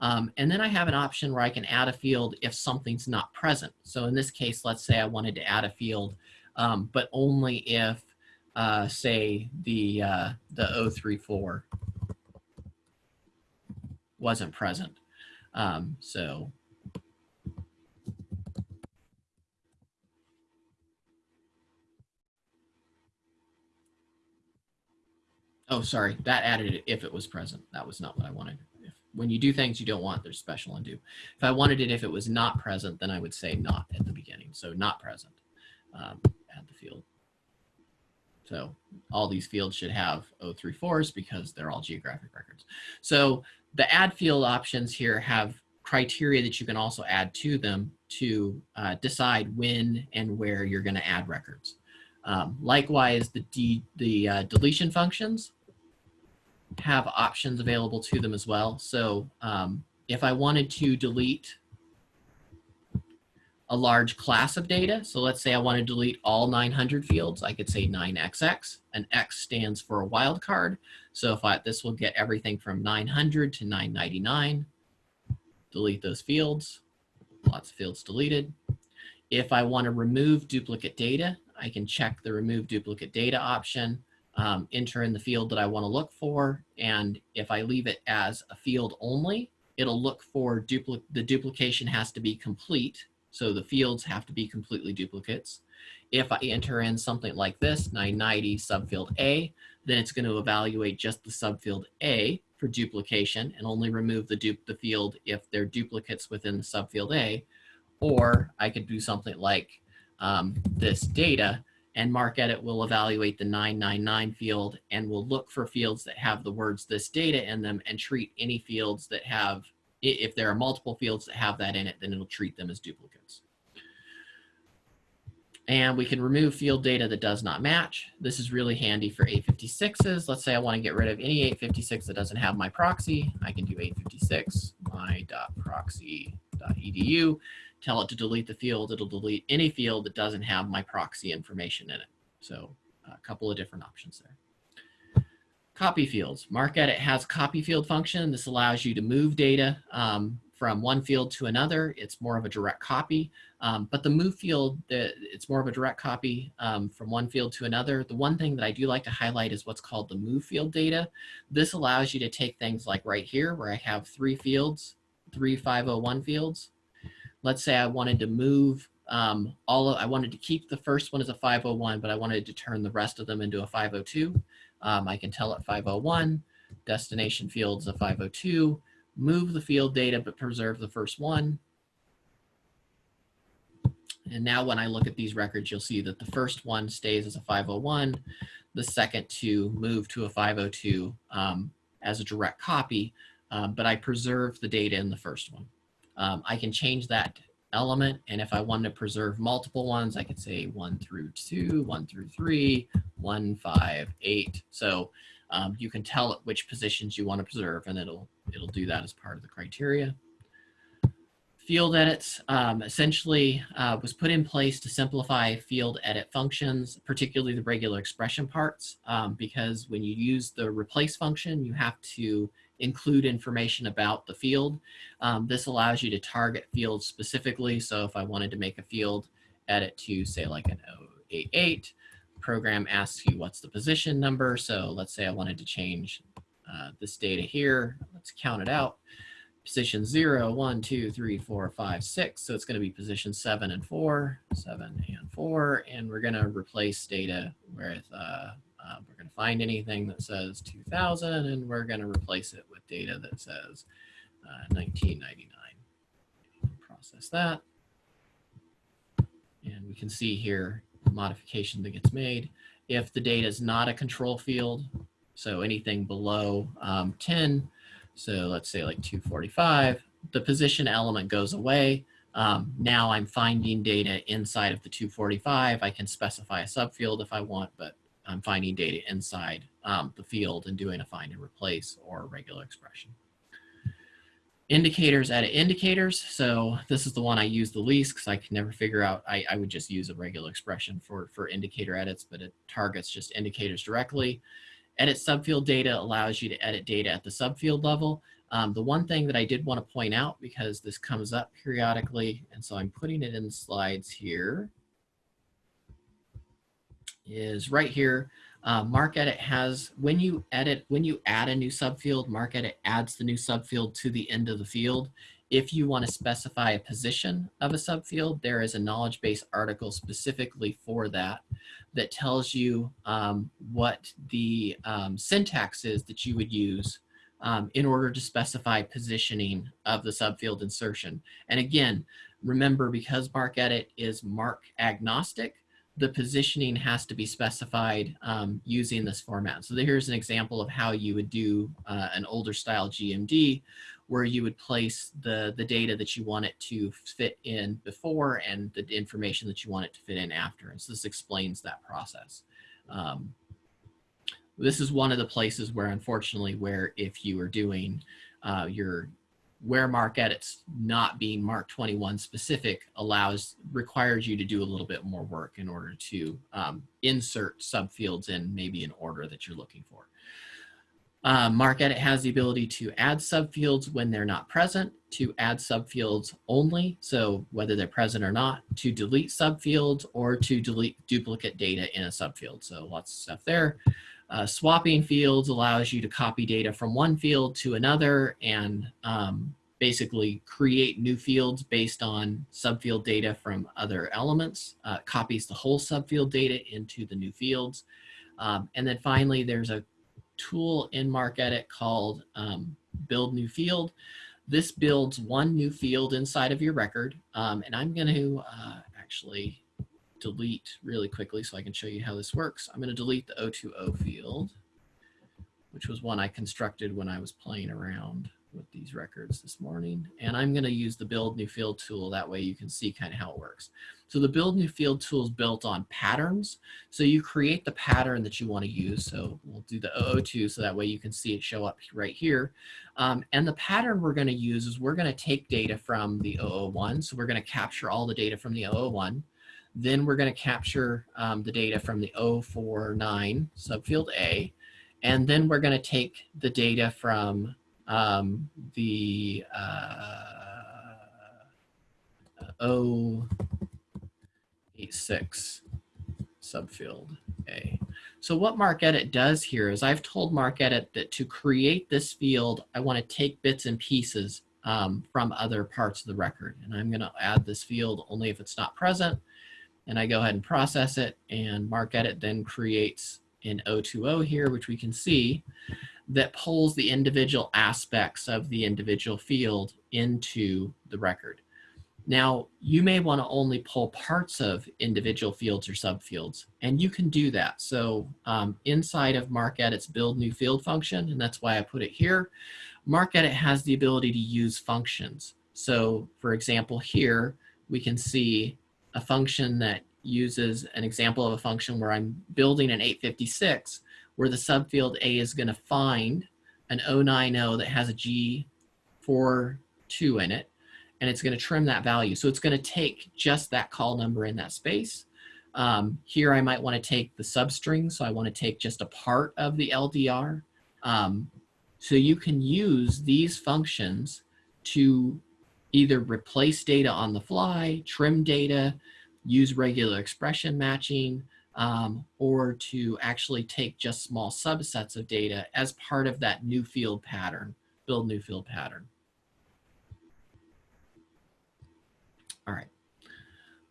Um, and then I have an option where I can add a field if something's not present. So in this case, let's say I wanted to add a field, um, but only if, uh, say, the, uh, the 034 wasn't present. Um, so Oh, sorry, that added it if it was present. That was not what I wanted when you do things you don't want, there's special undo. If I wanted it if it was not present, then I would say not at the beginning. So not present, um, the field. So all these fields should have 034s because they're all geographic records. So the add field options here have criteria that you can also add to them to uh, decide when and where you're going to add records. Um, likewise, the, the uh, deletion functions have options available to them as well. So um, if I wanted to delete a large class of data, so let's say I want to delete all 900 fields, I could say 9XX, and X stands for a wildcard. So if I, this will get everything from 900 to 999, delete those fields, lots of fields deleted. If I want to remove duplicate data, I can check the remove duplicate data option um, enter in the field that I want to look for. And if I leave it as a field only, it'll look for dupli the duplication has to be complete. So the fields have to be completely duplicates. If I enter in something like this, 990 subfield A, then it's going to evaluate just the subfield A for duplication and only remove the, du the field if they're duplicates within the subfield A. Or I could do something like um, this data and MarcEdit will evaluate the 999 field and will look for fields that have the words this data in them and treat any fields that have, if there are multiple fields that have that in it, then it'll treat them as duplicates. And we can remove field data that does not match. This is really handy for 856s. Let's say I want to get rid of any 856 that doesn't have my proxy. I can do 856 my.proxy.edu tell it to delete the field, it'll delete any field that doesn't have my proxy information in it. So a couple of different options there. Copy fields. MarcEdit has copy field function. This allows you to move data um, from one field to another. It's more of a direct copy, um, but the move field, the, it's more of a direct copy um, from one field to another. The one thing that I do like to highlight is what's called the move field data. This allows you to take things like right here where I have three fields, three 501 fields, let's say I wanted to move um, all of, I wanted to keep the first one as a 501, but I wanted to turn the rest of them into a 502. Um, I can tell it 501, destination fields a 502, move the field data, but preserve the first one. And now when I look at these records, you'll see that the first one stays as a 501, the second two move to a 502 um, as a direct copy, um, but I preserve the data in the first one. Um, I can change that element. And if I want to preserve multiple ones, I could say one through two, one through three, one, five, eight. So um, you can tell it which positions you want to preserve and it'll, it'll do that as part of the criteria. Field edits um, essentially uh, was put in place to simplify field edit functions, particularly the regular expression parts, um, because when you use the replace function, you have to include information about the field. Um, this allows you to target fields specifically. So if I wanted to make a field edit to say like an 088, program asks you what's the position number. So let's say I wanted to change uh, this data here. Let's count it out. position zero, one, two, three, four, five, six. So it's going to be position seven and four, seven and four, and we're going to replace data with, uh, uh, we're going to find anything that says 2000 and we're going to replace it with data that says uh, 1999. Process that. And we can see here the modification that gets made. If the data is not a control field, so anything below um, 10, so let's say like 245, the position element goes away. Um, now I'm finding data inside of the 245. I can specify a subfield if I want, but I'm finding data inside um, the field and doing a find and replace or regular expression. Indicators, edit indicators. So this is the one I use the least because I can never figure out, I, I would just use a regular expression for, for indicator edits, but it targets just indicators directly. Edit subfield data allows you to edit data at the subfield level. Um, the one thing that I did want to point out because this comes up periodically, and so I'm putting it in the slides here, is right here. Uh, MarcEdit has, when you edit, when you add a new subfield, MarcEdit adds the new subfield to the end of the field. If you want to specify a position of a subfield, there is a knowledge base article specifically for that that tells you um, what the um, syntax is that you would use um, in order to specify positioning of the subfield insertion. And again, remember because MarcEdit is MARC agnostic, the positioning has to be specified um, using this format. So here's an example of how you would do uh, an older style GMD where you would place the, the data that you want it to fit in before and the information that you want it to fit in after. And so this explains that process. Um, this is one of the places where unfortunately where if you are doing uh, your where MarcEdit's not being MARC 21 specific allows requires you to do a little bit more work in order to um, insert subfields in maybe an order that you're looking for. Uh, MarcEdit has the ability to add subfields when they're not present, to add subfields only, so whether they're present or not, to delete subfields, or to delete duplicate data in a subfield. So lots of stuff there. Uh, swapping fields allows you to copy data from one field to another and um, basically create new fields based on subfield data from other elements, uh, copies the whole subfield data into the new fields. Um, and then finally, there's a tool in MarcEdit called um, Build New Field. This builds one new field inside of your record. Um, and I'm going to uh, actually delete really quickly so I can show you how this works. I'm going to delete the O2O field, which was one I constructed when I was playing around with these records this morning. And I'm going to use the build new field tool. That way you can see kind of how it works. So the build new field tool is built on patterns. So you create the pattern that you want to use. So we'll do the O02 so that way you can see it show up right here. Um, and the pattern we're going to use is we're going to take data from the 001. So we're going to capture all the data from the 001. Then we're going to capture um, the data from the 049 subfield A. And then we're going to take the data from um, the uh, 086 subfield A. So what MarcEdit does here is I've told MarcEdit that to create this field, I want to take bits and pieces um, from other parts of the record. And I'm going to add this field only if it's not present and I go ahead and process it and MarcEdit then creates an O2O here, which we can see that pulls the individual aspects of the individual field into the record. Now, you may want to only pull parts of individual fields or subfields, and you can do that. So um, inside of MarcEdit's build new field function, and that's why I put it here, MarcEdit has the ability to use functions. So for example, here we can see a function that uses an example of a function where I'm building an 856 where the subfield A is going to find an 090 that has a G42 in it and it's going to trim that value. So it's going to take just that call number in that space. Um, here I might want to take the substring, so I want to take just a part of the LDR. Um, so you can use these functions to either replace data on the fly, trim data, use regular expression matching, um, or to actually take just small subsets of data as part of that new field pattern, build new field pattern. All right.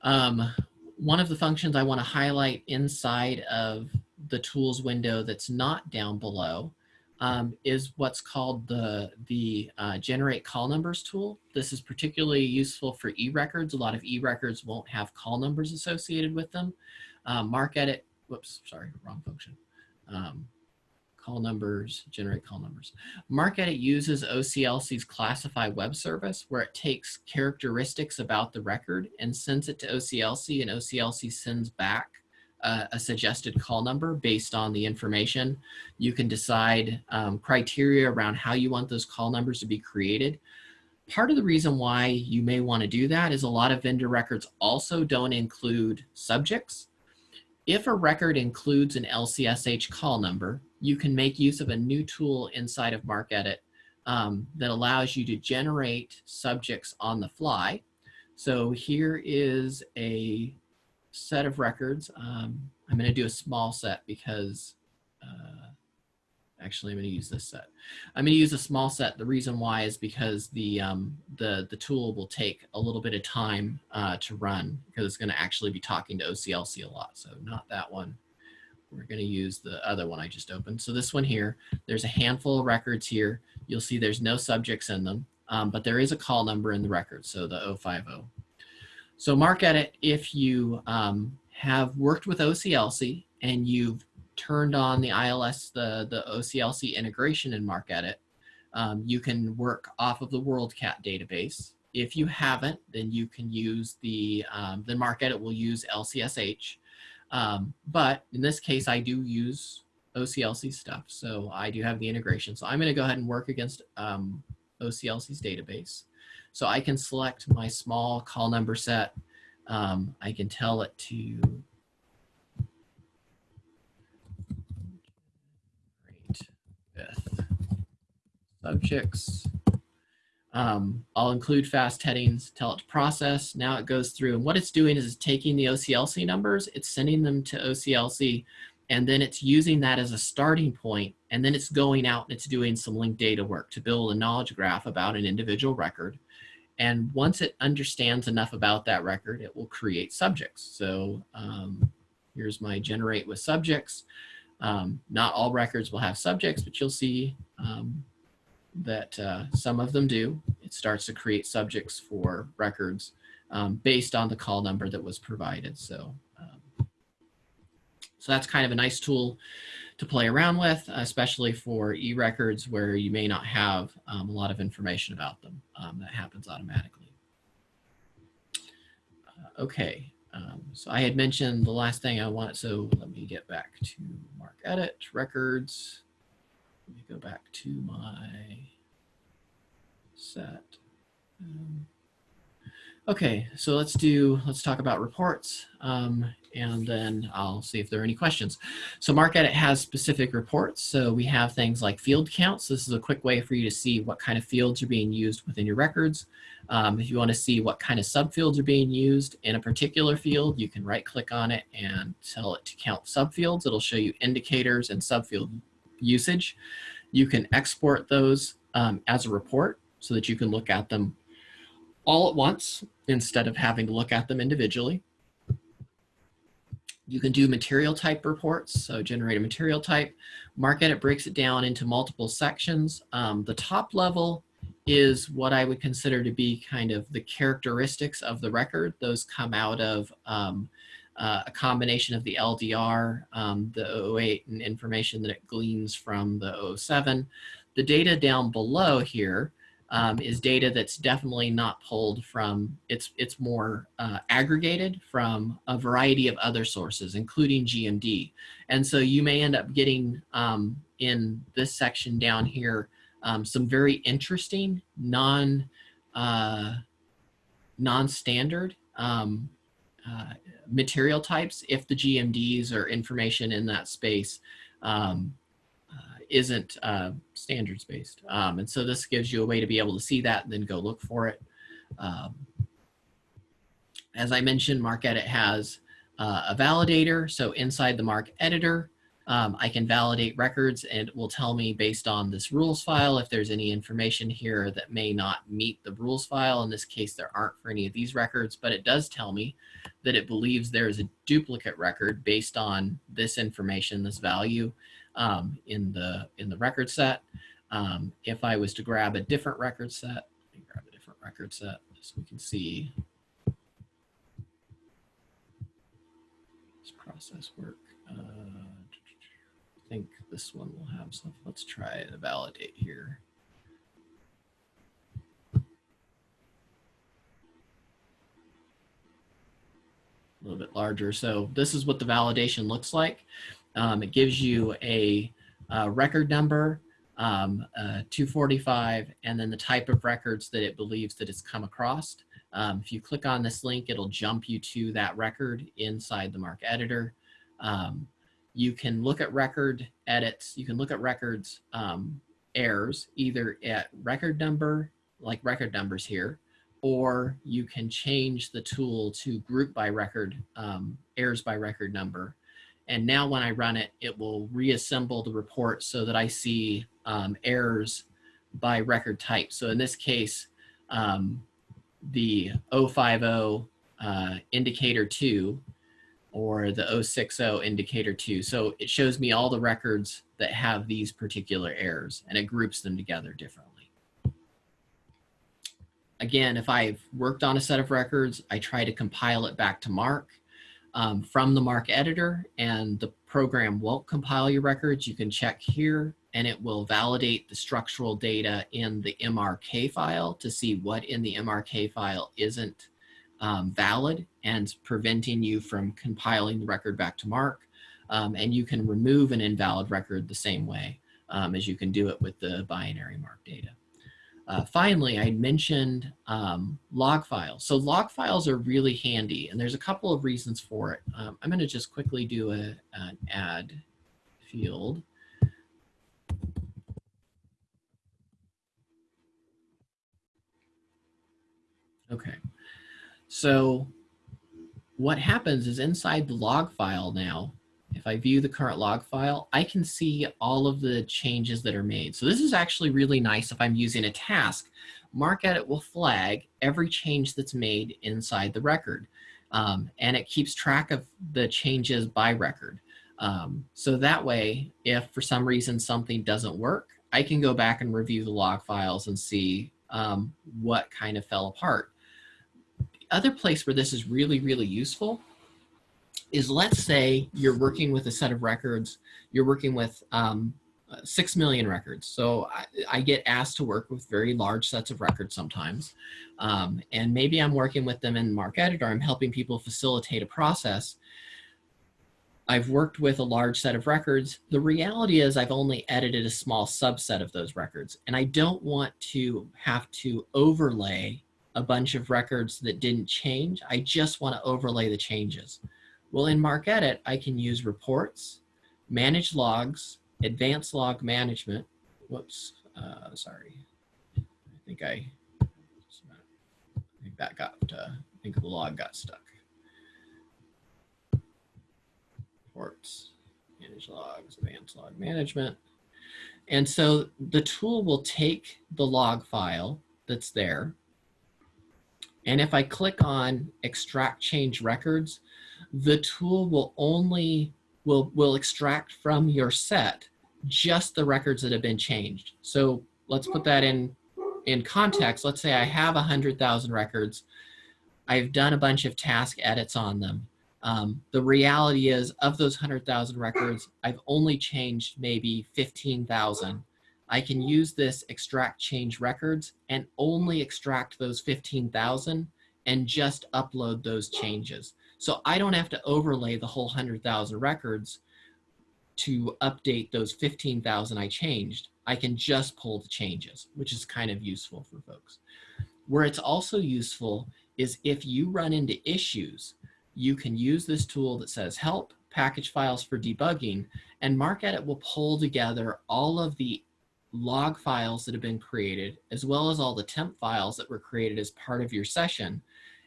Um, one of the functions I want to highlight inside of the tools window that's not down below um, is what's called the, the uh, generate call numbers tool. This is particularly useful for e-records. A lot of e-records won't have call numbers associated with them. MarcEdit. whoops, sorry, wrong function. Um, call numbers, generate call numbers. MarcEdit uses OCLC's classify web service where it takes characteristics about the record and sends it to OCLC and OCLC sends back uh, a suggested call number based on the information. You can decide um, criteria around how you want those call numbers to be created. Part of the reason why you may want to do that is a lot of vendor records also don't include subjects. If a record includes an LCSH call number, you can make use of a new tool inside of MarcEdit um, that allows you to generate subjects on the fly. So here is a set of records. Um, I'm going to do a small set because uh, actually I'm going to use this set. I'm going to use a small set. The reason why is because the um, the the tool will take a little bit of time uh, to run because it's going to actually be talking to OCLC a lot. So not that one. We're going to use the other one I just opened. So this one here, there's a handful of records here. You'll see there's no subjects in them, um, but there is a call number in the record, so the 050. So MarcEdit, if you um, have worked with OCLC and you've turned on the ILS, the, the OCLC integration in MarcEdit, um, you can work off of the WorldCat database. If you haven't, then you can use the, um, then MarcEdit will use LCSH. Um, but in this case, I do use OCLC stuff. So I do have the integration. So I'm going to go ahead and work against um, OCLC's database. So I can select my small call number set. Um, I can tell it to subjects. Um, I'll include fast headings, tell it to process. Now it goes through and what it's doing is it's taking the OCLC numbers, it's sending them to OCLC, and then it's using that as a starting point, and then it's going out and it's doing some linked data work to build a knowledge graph about an individual record. And once it understands enough about that record, it will create subjects. So um, here's my generate with subjects. Um, not all records will have subjects, but you'll see um, that uh, some of them do. It starts to create subjects for records um, based on the call number that was provided. So, um, so that's kind of a nice tool to play around with, especially for e-records where you may not have um, a lot of information about them. Um, that happens automatically. Uh, okay, um, so I had mentioned the last thing I wanted, so let me get back to MarcEdit, Records. Let me go back to my set. Okay, so let's do, let's talk about reports. Um, and then I'll see if there are any questions. So MarcEdit has specific reports. So we have things like field counts. This is a quick way for you to see what kind of fields are being used within your records. Um, if you want to see what kind of subfields are being used in a particular field, you can right click on it and tell it to count subfields. It'll show you indicators and subfield usage. You can export those um, as a report so that you can look at them all at once instead of having to look at them individually. You can do material type reports, so generate a material type. MarcEdit breaks it down into multiple sections. Um, the top level is what I would consider to be kind of the characteristics of the record. Those come out of um, uh, a combination of the LDR, um, the 08 and information that it gleans from the 07. The data down below here um, is data that's definitely not pulled from, it's, it's more uh, aggregated from a variety of other sources, including GMD. And so you may end up getting um, in this section down here, um, some very interesting non, uh, non-standard um, uh, material types if the GMDs or information in that space um, isn't uh, standards based. Um, and so this gives you a way to be able to see that and then go look for it. Um, as I mentioned, MarcEdit has uh, a validator. So inside the MARC editor, Um, I can validate records and it will tell me based on this rules file if there's any information here that may not meet the rules file. In this case, there aren't for any of these records, but it does tell me that it believes there is a duplicate record based on this information, this value um, in, the, in the record set. Um, if I was to grab a different record set, grab a different record set so we can see this process work. Uh, I think this one will have some. Let's try to validate here. A little bit larger. So this is what the validation looks like. Um, it gives you a, a record number, um, uh, 245, and then the type of records that it believes that it's come across. Um, if you click on this link, it'll jump you to that record inside the MARC editor. Um, you can look at record edits. You can look at records um, errors either at record number, like record numbers here, or you can change the tool to group by record, um, errors by record number. And now when I run it, it will reassemble the report so that I see um, errors by record type. So in this case, um, the 050 uh, indicator 2 or the 060 indicator 2. So it shows me all the records that have these particular errors and it groups them together differently. Again, if I've worked on a set of records, I try to compile it back to MARC um, from the MARC editor and the program won't compile your records. You can check here and it will validate the structural data in the MRK file to see what in the MRK file isn't um, valid and preventing you from compiling the record back to MARC. Um, and you can remove an invalid record the same way um, as you can do it with the binary MARC data. Uh, finally, I mentioned um, log files. So log files are really handy, and there's a couple of reasons for it. Um, I'm going to just quickly do a, an add field. Okay. So what happens is inside the log file now, if I view the current log file, I can see all of the changes that are made. So this is actually really nice if I'm using a task. MarcEdit will flag every change that's made inside the record. Um, and it keeps track of the changes by record. Um, so that way, if for some reason something doesn't work, I can go back and review the log files and see um, what kind of fell apart other place where this is really, really useful is let's say you're working with a set of records, you're working with um, six million records. So I, I, get asked to work with very large sets of records sometimes. Um, and maybe I'm working with them in MARC Editor, I'm helping people facilitate a process. I've worked with a large set of records. The reality is I've only edited a small subset of those records and I don't want to have to overlay a bunch of records that didn't change. I just want to overlay the changes. Well, in MarcEdit, I can use reports, manage logs, advanced log management. Whoops, uh, sorry. I think I, I think that got, uh, I think the log got stuck. Reports, manage logs, advanced log management. And so the tool will take the log file that's there and if I click on extract change records, the tool will only, will, will extract from your set just the records that have been changed. So let's put that in, in context. Let's say I have 100,000 records. I've done a bunch of task edits on them. Um, the reality is of those 100,000 records, I've only changed maybe 15,000 I can use this extract change records and only extract those 15,000 and just upload those changes. So I don't have to overlay the whole 100,000 records to update those 15,000 I changed. I can just pull the changes, which is kind of useful for folks. Where it's also useful is if you run into issues, you can use this tool that says help package files for debugging and MarcEdit will pull together all of the log files that have been created, as well as all the temp files that were created as part of your session,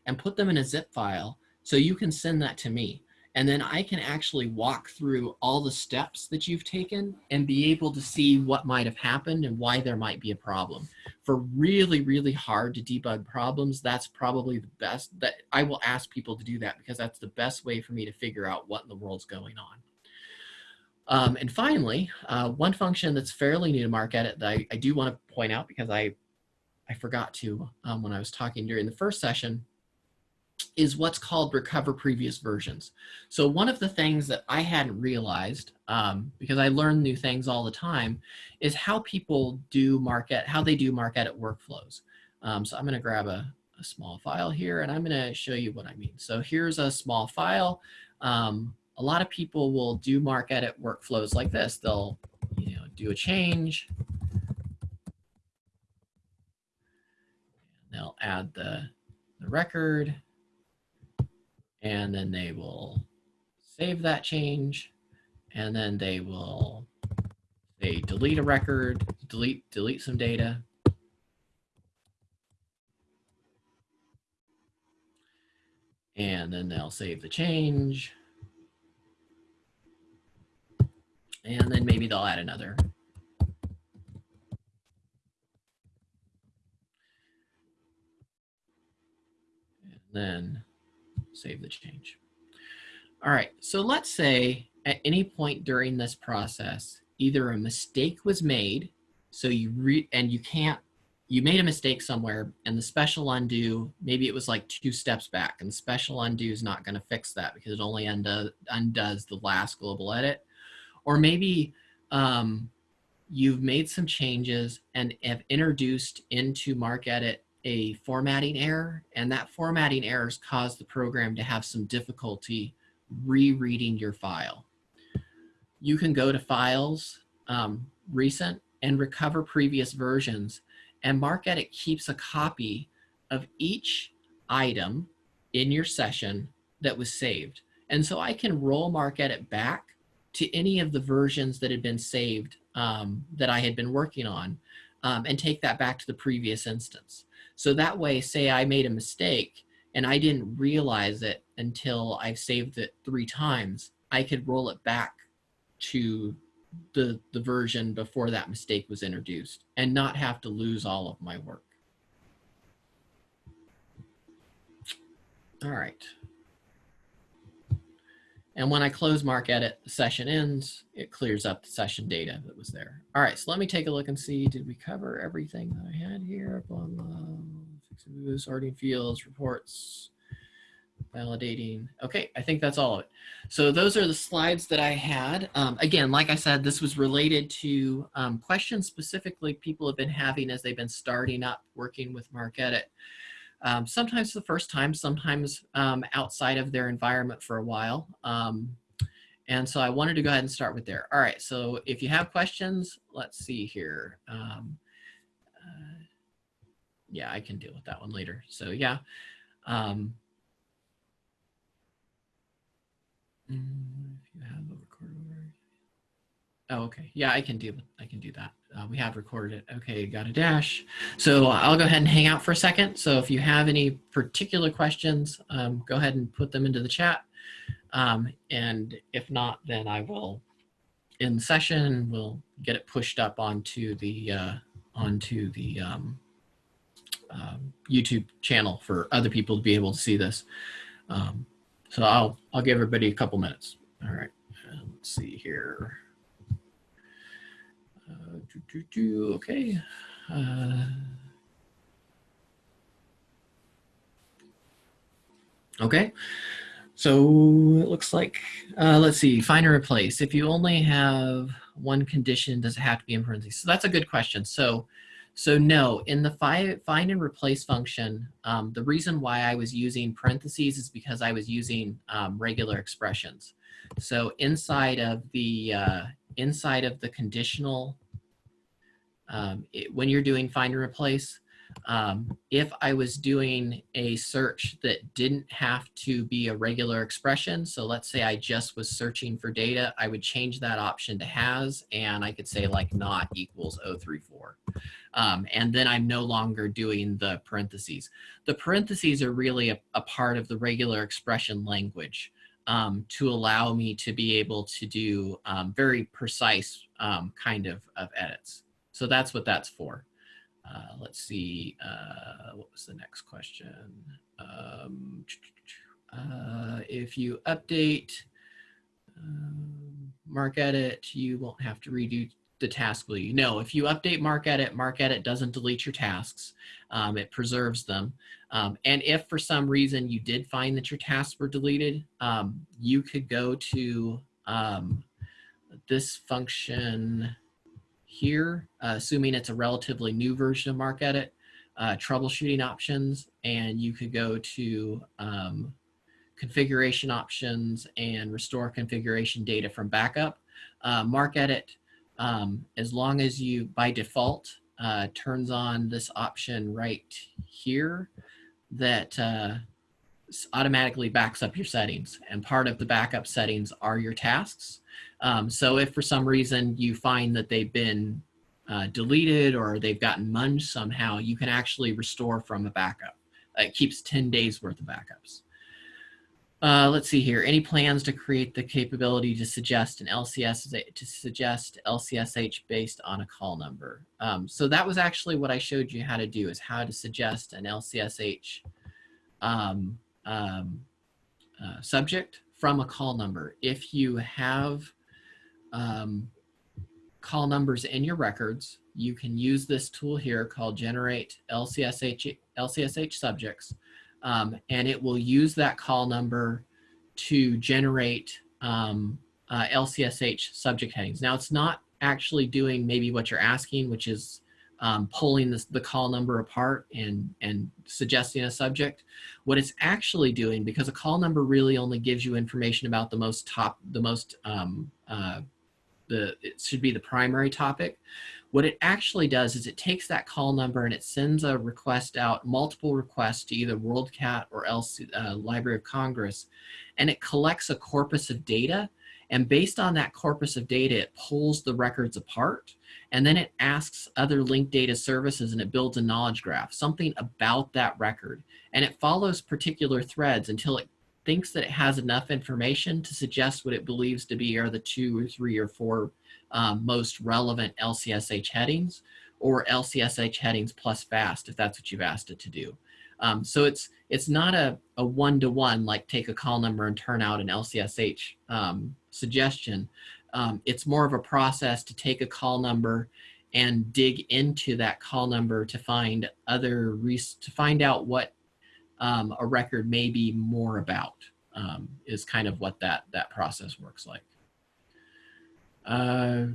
and put them in a zip file so you can send that to me. And then I can actually walk through all the steps that you've taken and be able to see what might have happened and why there might be a problem. For really, really hard to debug problems, that's probably the best that I will ask people to do that because that's the best way for me to figure out what in the world's going on. Um, and finally, uh, one function that's fairly new to MarcEdit that I, I do want to point out because I, I forgot to um, when I was talking during the first session is what's called recover previous versions. So one of the things that I hadn't realized, um, because I learn new things all the time, is how people do market, how they do MarcEdit workflows. Um, so I'm gonna grab a, a, small file here and I'm gonna show you what I mean. So here's a small file. Um, a lot of people will do MarcEdit workflows like this. They'll you know, do a change. They'll add the, the record and then they will save that change and then they will they delete a record, delete, delete some data. And then they'll save the change. And then maybe they'll add another. And then save the change. All right, so let's say at any point during this process, either a mistake was made, so you re and you can't, you made a mistake somewhere and the special undo, maybe it was like two steps back and the special undo is not gonna fix that because it only undo, undoes the last global edit. Or maybe um, you've made some changes and have introduced into MarcEdit a formatting error, and that formatting errors caused the program to have some difficulty rereading your file. You can go to Files, um, Recent, and recover previous versions, and MarcEdit keeps a copy of each item in your session that was saved. And so I can roll MarcEdit back to any of the versions that had been saved um, that I had been working on um, and take that back to the previous instance. So that way, say I made a mistake and I didn't realize it until I've saved it three times, I could roll it back to the, the version before that mistake was introduced and not have to lose all of my work. All right. And when I close MarcEdit, the session ends, it clears up the session data that was there. All right, so let me take a look and see, did we cover everything that I had here? Blah, blah, sorting fields, reports, validating. Okay, I think that's all of it. So those are the slides that I had. Um, again, like I said, this was related to um, questions specifically people have been having as they've been starting up working with MarcEdit. Um, sometimes the first time, sometimes um, outside of their environment for a while. Um, and so I wanted to go ahead and start with there. All right, so if you have questions, let's see here. Um, uh, yeah, I can deal with that one later. So yeah. Um, mm, if you have. Oh, okay. Yeah, I can do I can do that. Uh, we have recorded it. Okay, got a dash. So I'll go ahead and hang out for a second. So if you have any particular questions, um, go ahead and put them into the chat. Um, and if not, then I will in session, we'll get it pushed up onto the uh, onto the um, uh, YouTube channel for other people to be able to see this. Um, so I'll I'll give everybody a couple minutes. All right, let's see here. Uh, doo, doo, doo, okay. Uh, okay. So it looks like, uh, let's see, find and replace. If you only have one condition, does it have to be in parentheses? So that's a good question. So, so no, in the fi find and replace function, um, the reason why I was using parentheses is because I was using um, regular expressions. So inside of the uh, inside of the conditional um, it, when you're doing find and replace, um, if I was doing a search that didn't have to be a regular expression, so let's say I just was searching for data, I would change that option to has, and I could say like not equals 034. Um, and then I'm no longer doing the parentheses. The parentheses are really a, a part of the regular expression language. Um, to allow me to be able to do um, very precise um, kind of, of edits. So that's what that's for. Uh, let's see, uh, what was the next question? Um, [TSK] uh, if you update um, MarcEdit, you won't have to redo the task, will you? No, if you update MarcEdit, MarcEdit doesn't delete your tasks. Um, it preserves them. Um, and if for some reason you did find that your tasks were deleted, um, you could go to um, this function here, uh, assuming it's a relatively new version of MarcEdit, uh, troubleshooting options, and you could go to um, configuration options and restore configuration data from backup. Uh, MarcEdit um, as long as you, by default, uh, turns on this option right here that uh, automatically backs up your settings. And part of the backup settings are your tasks. Um, so if for some reason you find that they've been uh, deleted or they've gotten munged somehow, you can actually restore from a backup. It keeps 10 days worth of backups. Uh, let's see here. Any plans to create the capability to suggest an LCS to suggest LCSH based on a call number? Um, so that was actually what I showed you how to do is how to suggest an LCSH um, um, uh, subject from a call number. If you have um, call numbers in your records, you can use this tool here called generate LCSH, LCSH subjects um, and it will use that call number to generate um, uh, LCSH subject headings. Now it's not actually doing maybe what you're asking, which is um, pulling the call number apart and, and suggesting a subject. What it's actually doing, because a call number really only gives you information about the most top, the most, um, uh, the, it should be the primary topic. What it actually does is it takes that call number and it sends a request out, multiple requests to either WorldCat or else uh, Library of Congress, and it collects a corpus of data. And based on that corpus of data, it pulls the records apart and then it asks other linked data services and it builds a knowledge graph, something about that record. And it follows particular threads until it thinks that it has enough information to suggest what it believes to be are the two or three or four um, most relevant LCSH headings or LCSH headings plus fast if that's what you've asked it to do. Um, so it's it's not a, a one-to-one like take a call number and turn out an LCSH um, suggestion. Um, it's more of a process to take a call number and dig into that call number to find other to find out what um, a record may be more about um, is kind of what that that process works like. Uh,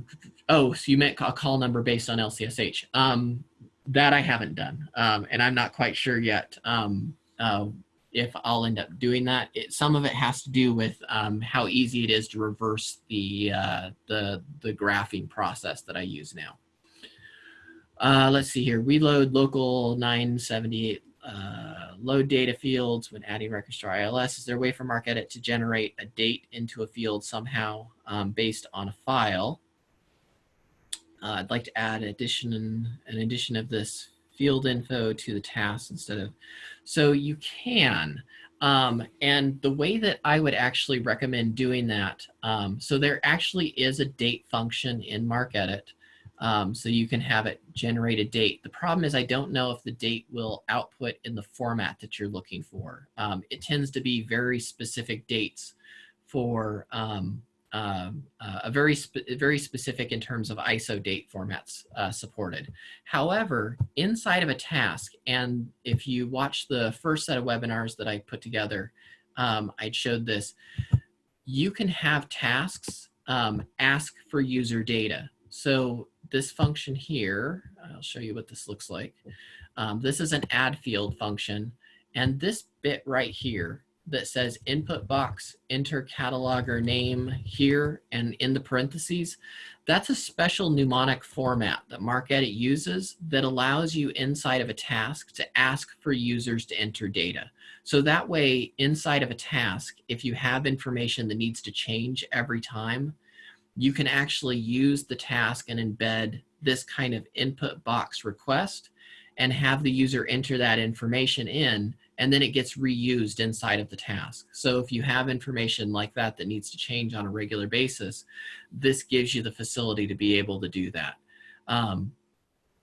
oh, so you meant a call number based on LCSH. Um, that I haven't done, um, and I'm not quite sure yet um, uh, if I'll end up doing that. It, some of it has to do with um, how easy it is to reverse the, uh, the, the graphing process that I use now. Uh, let's see here. Reload local 978 uh, load data fields when adding records to our ILS. Is there a way for MarcEdit to generate a date into a field somehow um, based on a file? Uh, I'd like to add addition an addition of this field info to the task instead of, so you can. Um, and the way that I would actually recommend doing that, um, so there actually is a date function in MarcEdit um, so you can have it generate a date. The problem is I don't know if the date will output in the format that you're looking for. Um, it tends to be very specific dates for um, uh, uh, a very, spe very specific in terms of ISO date formats uh, supported. However, inside of a task, and if you watch the first set of webinars that I put together, um, I showed this, you can have tasks um, ask for user data. So this function here, I'll show you what this looks like. Um, this is an add field function. And this bit right here that says input box, enter cataloger name here and in the parentheses, that's a special mnemonic format that MarcEdit uses that allows you inside of a task to ask for users to enter data. So that way, inside of a task, if you have information that needs to change every time, you can actually use the task and embed this kind of input box request and have the user enter that information in and then it gets reused inside of the task. So if you have information like that that needs to change on a regular basis, this gives you the facility to be able to do that. Um,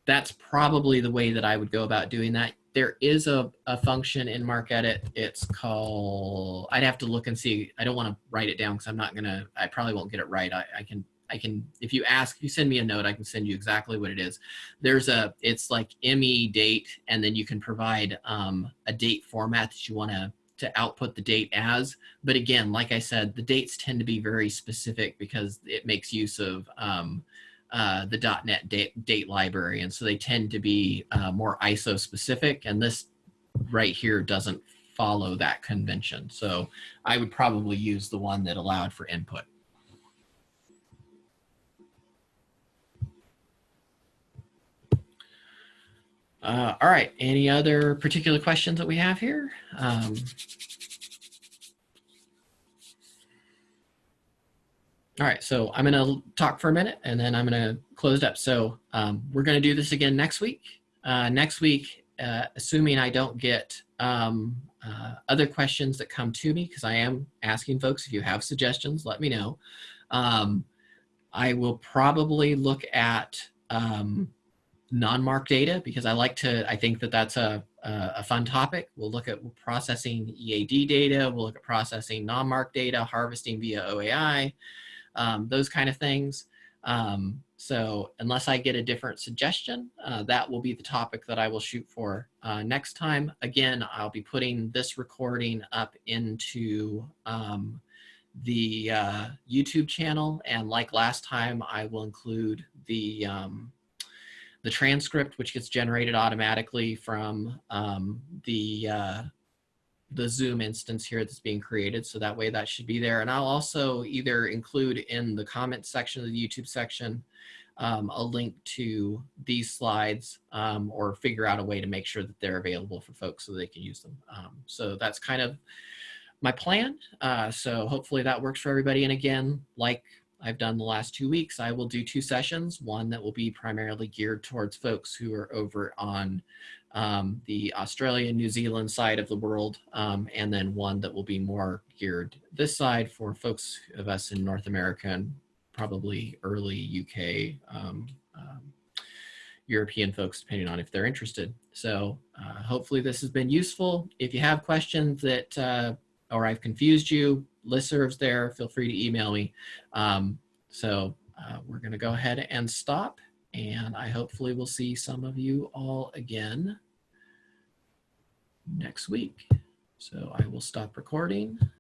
that's probably the way that I would go about doing that. There is a, a function in MarcEdit. It's called, I'd have to look and see. I don't want to write it down because I'm not going to, I probably won't get it right. I, I can I can, if you ask, if you send me a note, I can send you exactly what it is. There's a, it's like ME date, and then you can provide um, a date format that you want to to output the date as. But again, like I said, the dates tend to be very specific because it makes use of um, uh, the .NET date, date library, and so they tend to be uh, more ISO specific. And this right here doesn't follow that convention. So I would probably use the one that allowed for input. Uh, all right, any other particular questions that we have here? Um, all right, so I'm gonna talk for a minute and then I'm gonna close it up. So um, we're gonna do this again next week. Uh, next week, uh, assuming I don't get um, uh, other questions that come to me, because I am asking folks, if you have suggestions, let me know. Um, I will probably look at um, non-MARC data because I like to, I think that that's a, a, fun topic. We'll look at processing EAD data, we'll look at processing non-MARC data, harvesting via OAI, um, those kind of things. Um, so unless I get a different suggestion, uh, that will be the topic that I will shoot for uh, next time. Again, I'll be putting this recording up into um, the uh, YouTube channel. And like last time, I will include the, um, the transcript, which gets generated automatically from um, the, uh, the Zoom instance here that's being created. So that way that should be there. And I'll also either include in the comment section of the YouTube section um, a link to these slides um, or figure out a way to make sure that they're available for folks so they can use them. Um, so that's kind of my plan. Uh, so hopefully that works for everybody. And again, like I've done the last two weeks, I will do two sessions, one that will be primarily geared towards folks who are over on um, the Australia, New Zealand side of the world, um, and then one that will be more geared this side for folks of us in North America and probably early UK, um, um, European folks, depending on if they're interested. So uh, hopefully this has been useful. If you have questions that, uh, or I've confused you, listserv's there, feel free to email me. Um, so uh, we're gonna go ahead and stop and I hopefully will see some of you all again next week. So I will stop recording.